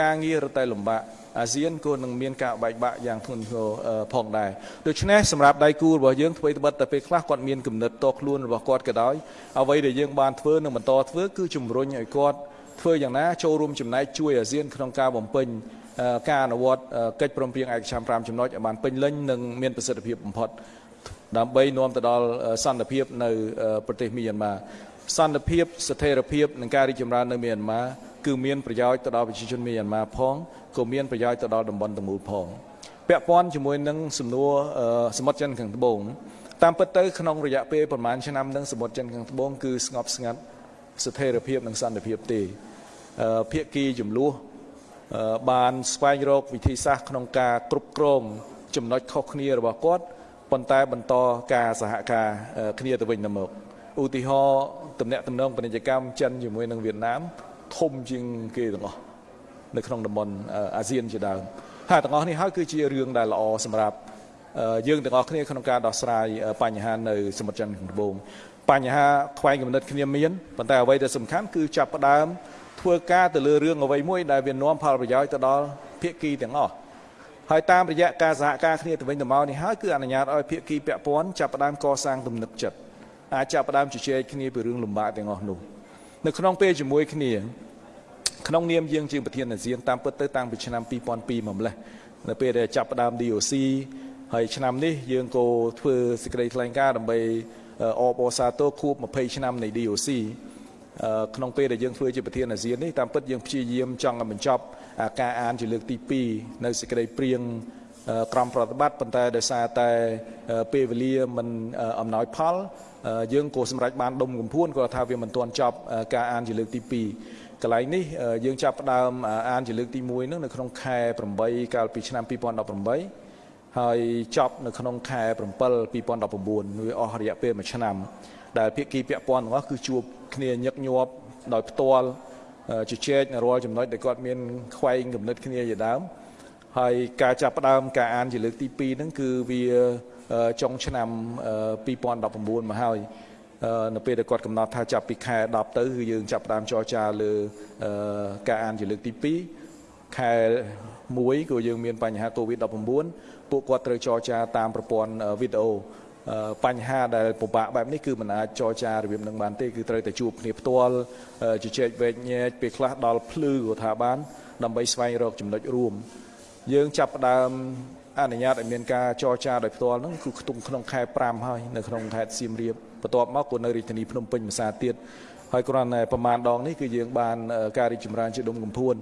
ការងាររត់តែលំបាកអាស៊ានក៏នឹងមានការបែកបាក់យ៉ាងធ្ងន់ធ្ងរផងដែរដូច្នេះសម្រាប់ដៃគូរបស់យើងធ្វើត្បិតតែពេលខ្លះគាត់មានគំនិតតខ្លួនរបស់គាត់ក៏ដោយអ្វីដែលយើងបានធ្វើនិងបន្តធ្វើគឺជំរុញឲ្យគាត់ធ្វើយ៉ាងណាចូលរួមចំណែកជួយអាស៊ានក្នុងការបំពេញការអនុវត្តកិច្ចព្រមព្រៀងឯកច្ឆន្ទ5ចំណុចឲ្យបានពេញលេញនិងមានប្រសិទ្ធភាពបំផុតដើម្បីនាំទៅដល់សន្តិភាពនៅប្រទេសមីយ៉ាន់ម៉ាសន្តិភាពស្ថិរភាពនិងការរីកចម្រើននៅមីយ៉ាន់ម៉ា គឺមានប្រយោជន៍ទៅដល់ប្រជាជនមីយ៉ាន់ម៉ាផងក៏មានប្រយោជន៍ទៅដល់តំបន់ទាំងមូលផងពាក់ព័ន្ធជាមួយនឹងសំណួរសមុទ្រចិនខាងត្បូងតាមពិតទៅក្នុងរយៈពេលប្រហែលឆ្នាំនឹងសមុទ្រចិនខាងត្បូងគឺស្ងប់ស្ងាត់ស្ថិរភាពនិងសន្តិភាពទេភាគីចំនួនបានស្វែងរកវិធីសាស្ត្រក្នុងការគ្រប់គ្រងចំណុចខុសគ្នារបស់គាត់ប៉ុន្តែបន្តការសហការគ្នាទៅវិញទៅមកឧទាហរណ៍តំណែងតំណងពាណិជ្ជកម្មចិនជាមួយនឹងវៀតណាម ធំជាងគេទាំងអស់នៅក្នុងតំបន់អាស៊ានជាដើមហើយទាំងអស់នេះហើយគឺជារឿងដែលល្អសម្រាប់យើងទាំងអស់គ្នាក្នុងការដោះស្រាយបញ្ហានៅសមុទ្រចិនខាងត្បូងបញ្ហាខ្វែងគំនិតគ្នាមានប៉ុន្តែអ្វីដែលសំខាន់គឺចាប់ផ្ដើមធ្វើការទៅលើរឿងអ្វីមួយដែលវានាំផលប្រយោជន៍ទៅដល់ភាគីទាំងអស់ហើយតាមរយៈការសហការគ្នាទៅវិញទៅមកនេះហើយគឺអនុញ្ញាតឲ្យភាគីពាក់ព័ន្ធចាប់ផ្ដើមកសាងទំនុកចិត្តអាចចាប់ផ្ដើមជជែកគ្នាពីរឿងលំបាកទាំងអស់នោះ នៅក្នុងពេលជាមួយគ្នាក្នុងនាមយើងជាប្រធានអាស៊ានតាមពិតទៅតាំងពីឆ្នាំ2002មកម្លេះនៅពេលដែលចាប់ផ្ដើម DOC ហើយឆ្នាំនេះយើងក៏ធ្វើសេចក្តីថ្លែងការណ៍ដើម្បីអបអសាទរខួប20ឆ្នាំនៃ DOC ក្នុងពេលដែលយើងធ្វើជាប្រធានអាស៊ាននេះតាមពិតយើងព្យាយាមចង់បញ្ចប់ការអានជាលើកទី2នៅសេចក្តីព្រៀង ក្រមប្រតិបត្តិប៉ុន្តែដោយសារតែពេលវេលាមិនអំណោយផលយើងក៏សម្រេចបានដុំកំភួនគាត់ថាវាមិនទាន់ចប់ការអានជាលើកទី2កន្លែងនេះយើងចាប់ផ្ដើមអានជាលើកទី1នោះនៅក្នុងខែ8កាលពីឆ្នាំ2018ហើយចប់នៅក្នុងខែ7 2019វាអស់រយៈពេល1ឆ្នាំ ដែលភាគីពាក់ព័ន្ធទាំងអស់គឺជួបគ្នាញឹកញាប់ដោយផ្ទាល់ជជែករាល់ចំណុចដែលគាត់មានខ្វែងគំនិតគ្នាជាដើម ហើយការចាប់ផ្ដើមការអានជាលើកទី2ហ្នឹងគឺវាចុងឆ្នាំ2019មកហើយនៅពេលដែលគាត់កំណត់ថាចាប់ពីខែ10ទៅគឺយើងចាប់ផ្ដើមចរចាលើការអានជាលើកទី2ខែ1ក៏យើងមានបញ្ហា COVID-19 ពួកគាត់ត្រូវចរចាតាមប្រព័ន្ធវីដេអូបញ្ហាដែលពិបាកបែបនេះគឺមិនអាចចរចារបៀបនឹងបានទេគឺត្រូវតែជួបគ្នាផ្ទាល់ជជែកវែកញែកពេលខ្លះដល់ភ្លឺក៏ថាបានដើម្បីស្វែងរកចំណុចរួម យើងចាប់ផ្ដើមអនុញ្ញាតឲ្យមានការចរចាដោយផ្ទាល់ហ្នឹងគឺខ្ទង់ក្នុងខែ5ហើយនៅក្នុងខេត្តសៀមរាបបន្ទាប់មកក៏នៅរាជធានីភ្នំពេញភាសាទៀតហើយគ្រាន់តែប្រមាណដងនេះគឺយើងបានការរីកចម្រើនជាដុំកំភួន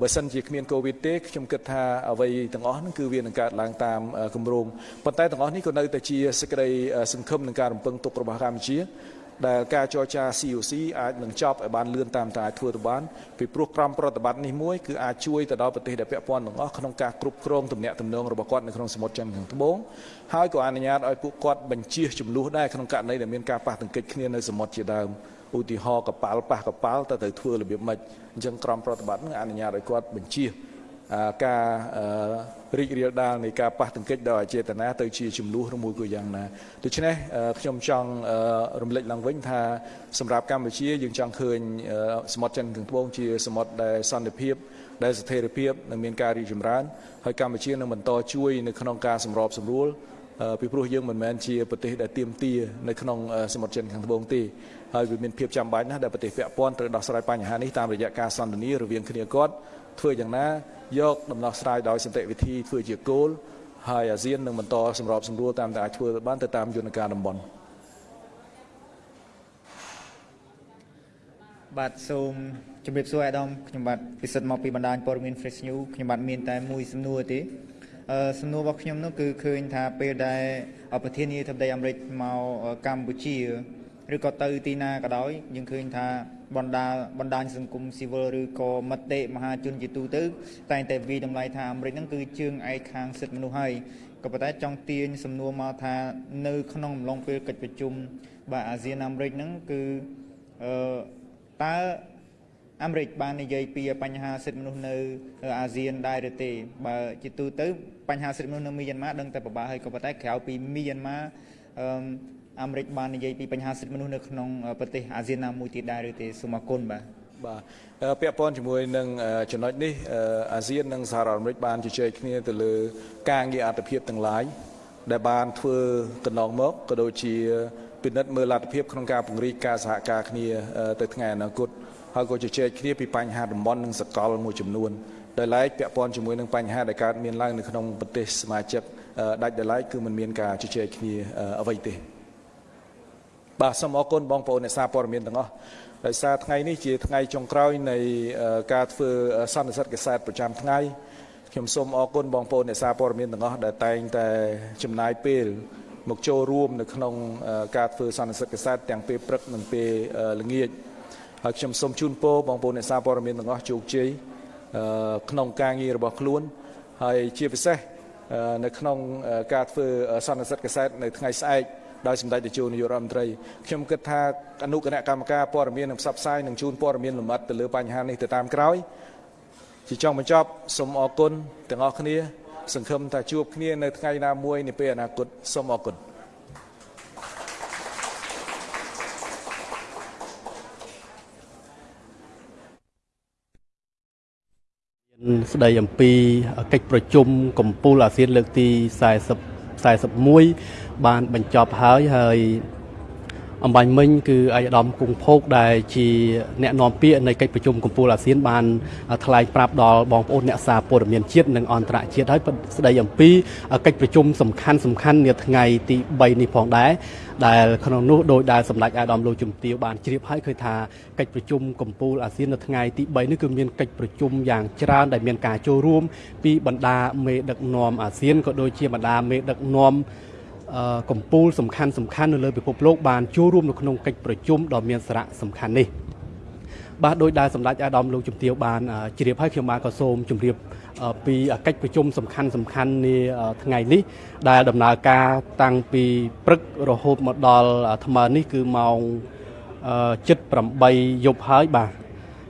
បើសិនជាគ្មានកូវីដទេខ្ញុំគិតថាអ្វីទាំងអស់ហ្នឹងគឺវានឹងកើតឡើងតាមគម្រោងប៉ុន្តែទាំងអស់នេះក៏នៅតែជាសេចក្តីសង្ឃឹមនឹងការរំពឹងទុករបស់កម្ពុជា ដែលការចរចា COC អាចនឹងចប់ឲ្យបានលឿនតាមតែអាចធ្វើទៅបានពីព្រោះក្រមប្រតិបត្តិនេះមួយគឺអាចជួយទៅដល់ប្រទេសដែលពាក់ព័ន្ធទាំងអស់ក្នុងការគ្រប់គ្រងទំនាក់ទំនងរបស់គាត់នៅក្នុងសមុទ្រចិនខាងត្បូងហើយក៏អនុញ្ញាតឲ្យពួកគាត់បញ្ជៀសចំនួនដែរក្នុងករណីដែលមានការប៉ះទង្គិចគ្នានៅសមុទ្រជាដើមឧទាហរណ៍កប៉ាល់ប៉ះកប៉ាល់តើត្រូវធ្វើរបៀបម៉េចអញ្ចឹងក្រមប្រតិបត្តិនឹងអនុញ្ញាតឲ្យគាត់បញ្ជៀស ការរីករាលដាលនៃការប៉ះទង្គិចដោយអចេតនាទៅជាចំនួនឬមួយក៏យ៉ាងណាដូច្នេះខ្ញុំចង់រំលឹកឡើងវិញថាសម្រាប់កម្ពុជាយើងចង់ឃើញសមុទ្រចិនខាងត្បូងជាសមុទ្រដែលសន្តិភាពដែលស្ថិរភាពនិងមានការរីកចម្រើន ហើយកម្ពុជានឹងបន្តជួយនៅក្នុងការសម្របសម្រួលពីព្រោះយើងមិនមែនជាប្រទេសដែលទៀមទានៅក្នុងសមុទ្រចិនខាងត្បូងទេហើយវាមានភាពចាំបាច់ណាស់ដែលប្រទេសពាក់ព័ន្ធត្រូវដោះស្រាយបញ្ហានេះតាមរយៈការសន្ទនារវាងគ្នាគាត់ ធ្វើយ៉ាងណាយកដំណោះស្រាយដោយសន្តិវិធីធ្វើជាគោលហើយអាស៊ាននឹងបន្តសម្របសម្រួលតាមតែអាចធ្វើបានទៅតាមយន្តការតំបន់បាទសូមជម្រាបសួរអាដាមខ្ញុំបាទពិសិដ្ឋមកពីបណ្ដាញព័ត៌មាន Fresh News ខ្ញុំបាទមានតែមួយសំណួរទេអឺសំណួររបស់ខ្ញុំនោះគឺឃើញថាពេលដែលប្រធានាធិបតីអាមេរិកមកកម្ពុជា ឬក៏ទៅទីណាក៏ដោយយើងឃើញថាបណ្ដាបណ្ដាញសង្គមស៊ីវិលឬក៏មតិមហាជនជាទូទៅ តែងតែវិតម្លៃថាអាមេរិកហ្នឹងគឺជើងឯកខាងសិទ្ធិមនុស្សហើយក៏ប៉ុន្តែចង់ទាញសំណួរមកថានៅក្នុងអំឡុងពេលកិច្ចប្រជុំបាទអាស៊ានអាមេរិកហ្នឹងគឺអឺតើអាមេរិកបាននិយាយពីបញ្ហាសិទ្ធិមនុស្សនៅអាស៊ានដែរឬទេបើជាទូទៅបញ្ហាសិទ្ធិមនុស្សនៅមីយ៉ាន់ម៉ាដឹងតែពិបាកហើយក៏ប៉ុន្តែក្រៅពីមីយ៉ាន់ម៉ាអឺ អាមេរិកបាននិយាយពីបញ្ហាសិទ្ធិមនុស្សនៅក្នុងប្រទេសអាស៊ានណាមួយទៀតដែរឬទេសូមអរគុណបាទបាទពាក់ព័ន្ធជាមួយនឹងចំណុចនេះអាស៊ាននិងសហរដ្ឋអាមេរិកបានជជែកគ្នាទៅលើការងារអត្ថភាពទាំងឡាយដែលបានធ្វើកន្លងមកក៏ដូចជាពិនិត្យមើលលទ្ធភាពក្នុងការពង្រីកការសហការគ្នាទៅថ្ងៃអនាគតហើយក៏ជជែកគ្នាពីបញ្ហាតំបន់និងសកលមួយចំនួនដែលឡែកពាក់ព័ន្ធជាមួយនឹងបញ្ហាដែលកើតមានឡើងនៅក្នុងប្រទេសសមាជិកដាច់ដែលឡែកគឺមិនមានការជជែកគ្នាអ្វីទេ បាទសូមអរគុណបងប្អូនអ្នកសារព័ត៌មានទាំងអស់ដោយសារថ្ងៃនេះជាថ្ងៃចុងក្រោយនៃការធ្វើសន្និសីទកសែតប្រចាំថ្ងៃខ្ញុំសូមអរគុណបងប្អូនអ្នកសារព័ត៌មានទាំងអស់ដែលតែងតែចំណាយពេលមកចូលរួមនៅក្នុងការធ្វើសន្និសីទកសែតទាំងពេលព្រឹកនិងពេលល្ងាចហើយខ្ញុំសូមជូនពរបងប្អូនអ្នកសារព័ត៌មានទាំងអស់ជោគជ័យក្នុងការងាររបស់ខ្លួនហើយជាពិសេសនៅក្នុងការធ្វើសន្និសីទកសែតនៅថ្ងៃស្អែក ដោយសម្ដេចតេជោនាយករដ្ឋមន្ត្រីខ្ញុំគិតថាអនុគណៈកម្មការព័ត៌មាននិងផ្សព្វផ្សាយនឹងជូនព័ត៌មានលម្អិតទៅលើបញ្ហានេះទៅតាមក្រោយជាចុងបញ្ចប់សូមអរគុណទាំងអស់គ្នា សង្ឃឹមថាជួបគ្នានៅថ្ងៃណាមួយនាពេលអនាគតសូមអរគុណស្ដីអំពីកិច្ចប្រជុំកម្ពុជាអាស៊ានលើកទី40 41 បានបញ្ចប់ហើយហើយអំបញ្ញមិញគឺអាយដាមគង់ភោគដែលជាអ្នកនាំពាក្យនៃកិច្ចប្រជុំកម្ពុជាអាស៊ានបានថ្លែងប្រាប់ដល់បងប្អូនអ្នកសារព័ត៌មានជាតិនិងអន្តរជាតិហើយស្ដីអំពីកិច្ចប្រជុំសំខាន់សំខាន់នាថ្ងៃទី3នេះផងដែរដែលក្នុងនោះដោយដែលសម្ដេចអាដាមលោកជំទាវបានជ្រាបហើយឃើញថាកិច្ចប្រជុំកម្ពុជាអាស៊ាននៅថ្ងៃទី3នេះគឺមានកិច្ចប្រជុំយ៉ាងច្រើនដែលមានការចូលរួមពីបណ្ដាមេដឹកនាំអាស៊ានក៏ដូចជាបណ្ដាមេដឹកនាំ កម្ពុជាសំខាន់សំខាន់នៅលើពិភពលោកបានចូលរួមនៅក្នុងកិច្ចប្រជុំដ៏មានសារៈសំខាន់នេះបាទដោយដែលសម្ដេចអាដាមលោកជំទាវបានជ្រាបហើយខ្ញុំបានក៏សូមជម្រាបពីកិច្ចប្រជុំសំខាន់សំខាន់នាថ្ងៃនេះ ដែលដំណើរការតាំងពីព្រឹករហូតមកដល់ថ្មនេះគឺម៉ោង7:08យប់ហើយបាទ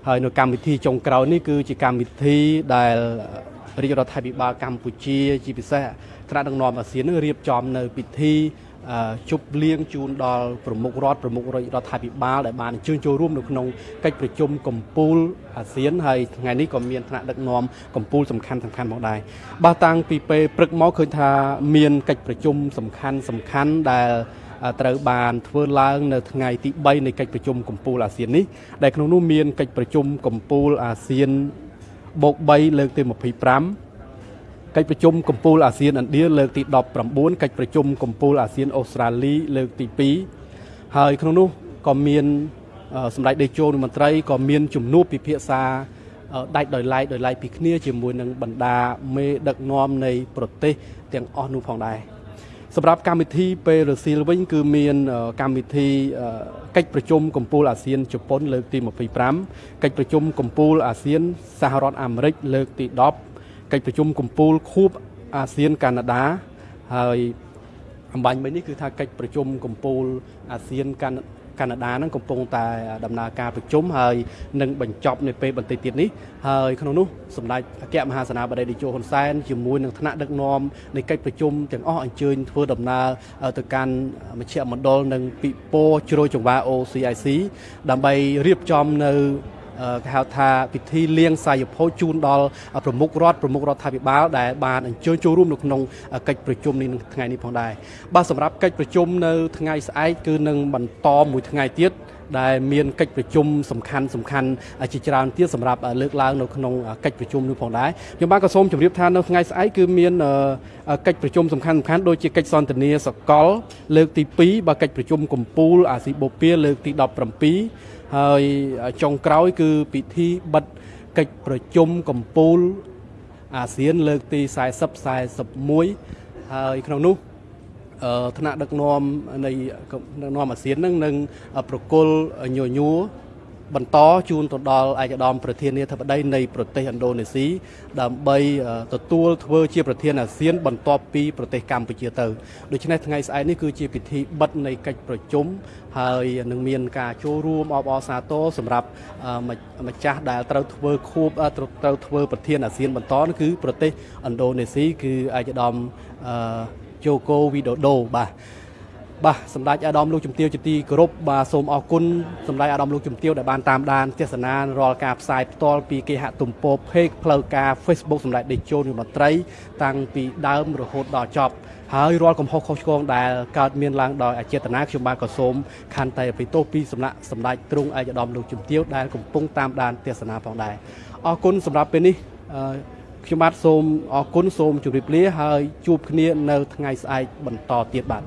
ហើយនៅកម្មវិធីចុងក្រោយនេះគឺជាកម្មវិធីដែលរាជរដ្ឋាភិបាលកម្ពុជាជាពិសេស ថ្នាក់ដឹកនាំអាស៊ាននឹងរៀបចំនៅពិធីជប់លៀងជូនដល់ប្រមុខរដ្ឋប្រមុខរដ្ឋាភិបាលដែលបានអញ្ជើញចូលរួមនៅក្នុងកិច្ចប្រជុំកម្ពុជាអាស៊ានហើយថ្ងៃនេះក៏មានថ្នាក់ដឹកនាំកម្ពុជាសំខាន់សំខាន់ផងដែរបាទតាំងពីពេលព្រឹកមកឃើញថាមានកិច្ចប្រជុំសំខាន់សំខាន់ដែលត្រូវបានធ្វើឡើងនៅថ្ងៃទី3នៃកិច្ចប្រជុំកម្ពុជាអាស៊ាននេះដែលក្នុងនោះមានកិច្ចប្រជុំកម្ពុជាអាស៊ានបូក3លើកទី25 កិច្ចប្រជុំកម្ពុជាអាស៊ានឥណ្ឌាលើកទី19កិច្ចប្រជុំកម្ពុជាអាស៊ានអូស្ត្រាលីលើកទី2ហើយក្នុងនោះក៏មានសម្ដេចតេជោមន្ត្រីក៏មានជំនួបពិភាក្សាដាច់ដោយឡែកដោយឡែកពីគ្នាជាមួយនឹងបណ្ដាមេដឹកនាំនៃប្រទេសទាំងអស់នោះផងដែរសម្រាប់កម្មវិធីពេលរសៀលវិញ គឺមានកម្មវិធីកិច្ចប្រជុំកម្ពុជាអាស៊ានជប៉ុនលើកទី25កិច្ចប្រជុំកម្ពុជាអាស៊ានសហរដ្ឋអាមេរិកលើកទី10 កិច្ចប្រជុំកំពូលខួបអាស៊ានកាណាដាហើយអំបញ្ញមិញនេះគឺថាកិច្ចប្រជុំកំពូលអាស៊ានកាណាកាណាដានឹងកំពុងតែដំណើរការប្រជុំហើយនឹងបញ្ចប់នៅពេលបន្តិចទៀតនេះហើយក្នុងនោះសម្ដេចអគ្គមហាសេនាបតីតេជោហ៊ុនសែនជាមួយនឹងថ្នាក់ដឹកនាំនៃកិច្ចប្រជុំទាំងអស់អញ្ជើញធ្វើដំណើរទៅកាន់មជ្ឈមណ្ឌលនិងពិព័រណ៍ជ្រោយចង្វា OCIC ដើម្បីរៀបចំនៅ គេហៅថាពិធីលៀងសាយភោជជូនដល់ប្រមុខរដ្ឋប្រមុខរដ្ឋាភិបាលដែលបានអញ្ជើញចូលរួមនៅក្នុងកិច្ចប្រជុំនេះនៅថ្ងៃនេះផងដែរបាទសម្រាប់កិច្ចប្រជុំនៅថ្ងៃស្អែកគឺនឹងបន្តមួយថ្ងៃទៀតដែលមានកិច្ចប្រជុំសំខាន់សំខាន់ជាច្រើនទៀតសម្រាប់លើកឡើងនៅក្នុងកិច្ចប្រជុំនេះផងដែរខ្ញុំបានក៏សូមជម្រាបថានៅថ្ងៃស្អែកគឺមានកិច្ចប្រជុំសំខាន់សំខាន់ដូចជាកិច្ចសន្ទនាសកលលើកទី2បាទកិច្ចប្រជុំកម្ពុជាអាស៊ីបូព៌ាលើកទី17 ហើយចុងក្រោយគឺពិធីបិទកិច្ចប្រជុំកម្ពុជាអាស៊ានលើកទី40 41ហើយក្នុងនោះថ្នាក់ដឹកនាំនៃដឹកនាំអាស៊ាននឹងនឹងប្រគល់ញញួរ បន្តជូនទៅដល់ឯកឧត្តមប្រធានាធិបតីនៃប្រទេសឥណ្ឌូនេស៊ីដើម្បីទទួលធ្វើជាប្រធានអាស៊ាន បន្ទាប់ពីប្រទេសកម្ពុជាទៅដូច្នេះថ្ងៃស្អែកនេះគឺជាពិធីបិទនៃកិច្ចប្រជុំហើយនឹងមានការចូលរួមអបអរសាទរសម្រាប់ម្ចាស់ដែលត្រូវធ្វើខួបត្រូវធ្វើប្រធានអាស៊ានបន្តគឺប្រទេសឥណ្ឌូនេស៊ីគឺឯកឧត្តមជូកូវីដូដូបាទ បាទសម្ដេចអាដាមលោកជំទាវជាទីគោរពបាទសូមអរគុណសម្ដេចអាដាមលោកជំទាវដែលបានតាមដានទស្សនារាល់ការផ្សាយផ្ទាល់ពីគេហទំព័រ page ផ្លូវការ Facebook សម្ដេចដេជោនមន្ត្រី តាំងពីដើមរហូតដល់ចប់ហើយរាល់កំហុសខុសឆ្គងដែលកើតមានឡើងដោយអចេតនាខ្ញុំបានក៏សូមខន្តីអភ័យទោសពីសំណាក់សម្ដេចទ្រង់ឯកឧត្តមលោកជំទាវដែលកំពុងតាមដានទស្សនាផងដែរអរគុណសម្រាប់ពេលនេះខ្ញុំបាទសូមអរគុណសូមជម្រាបលាហើយជួបគ្នានៅថ្ងៃស្អែកបន្តទៀតបាទ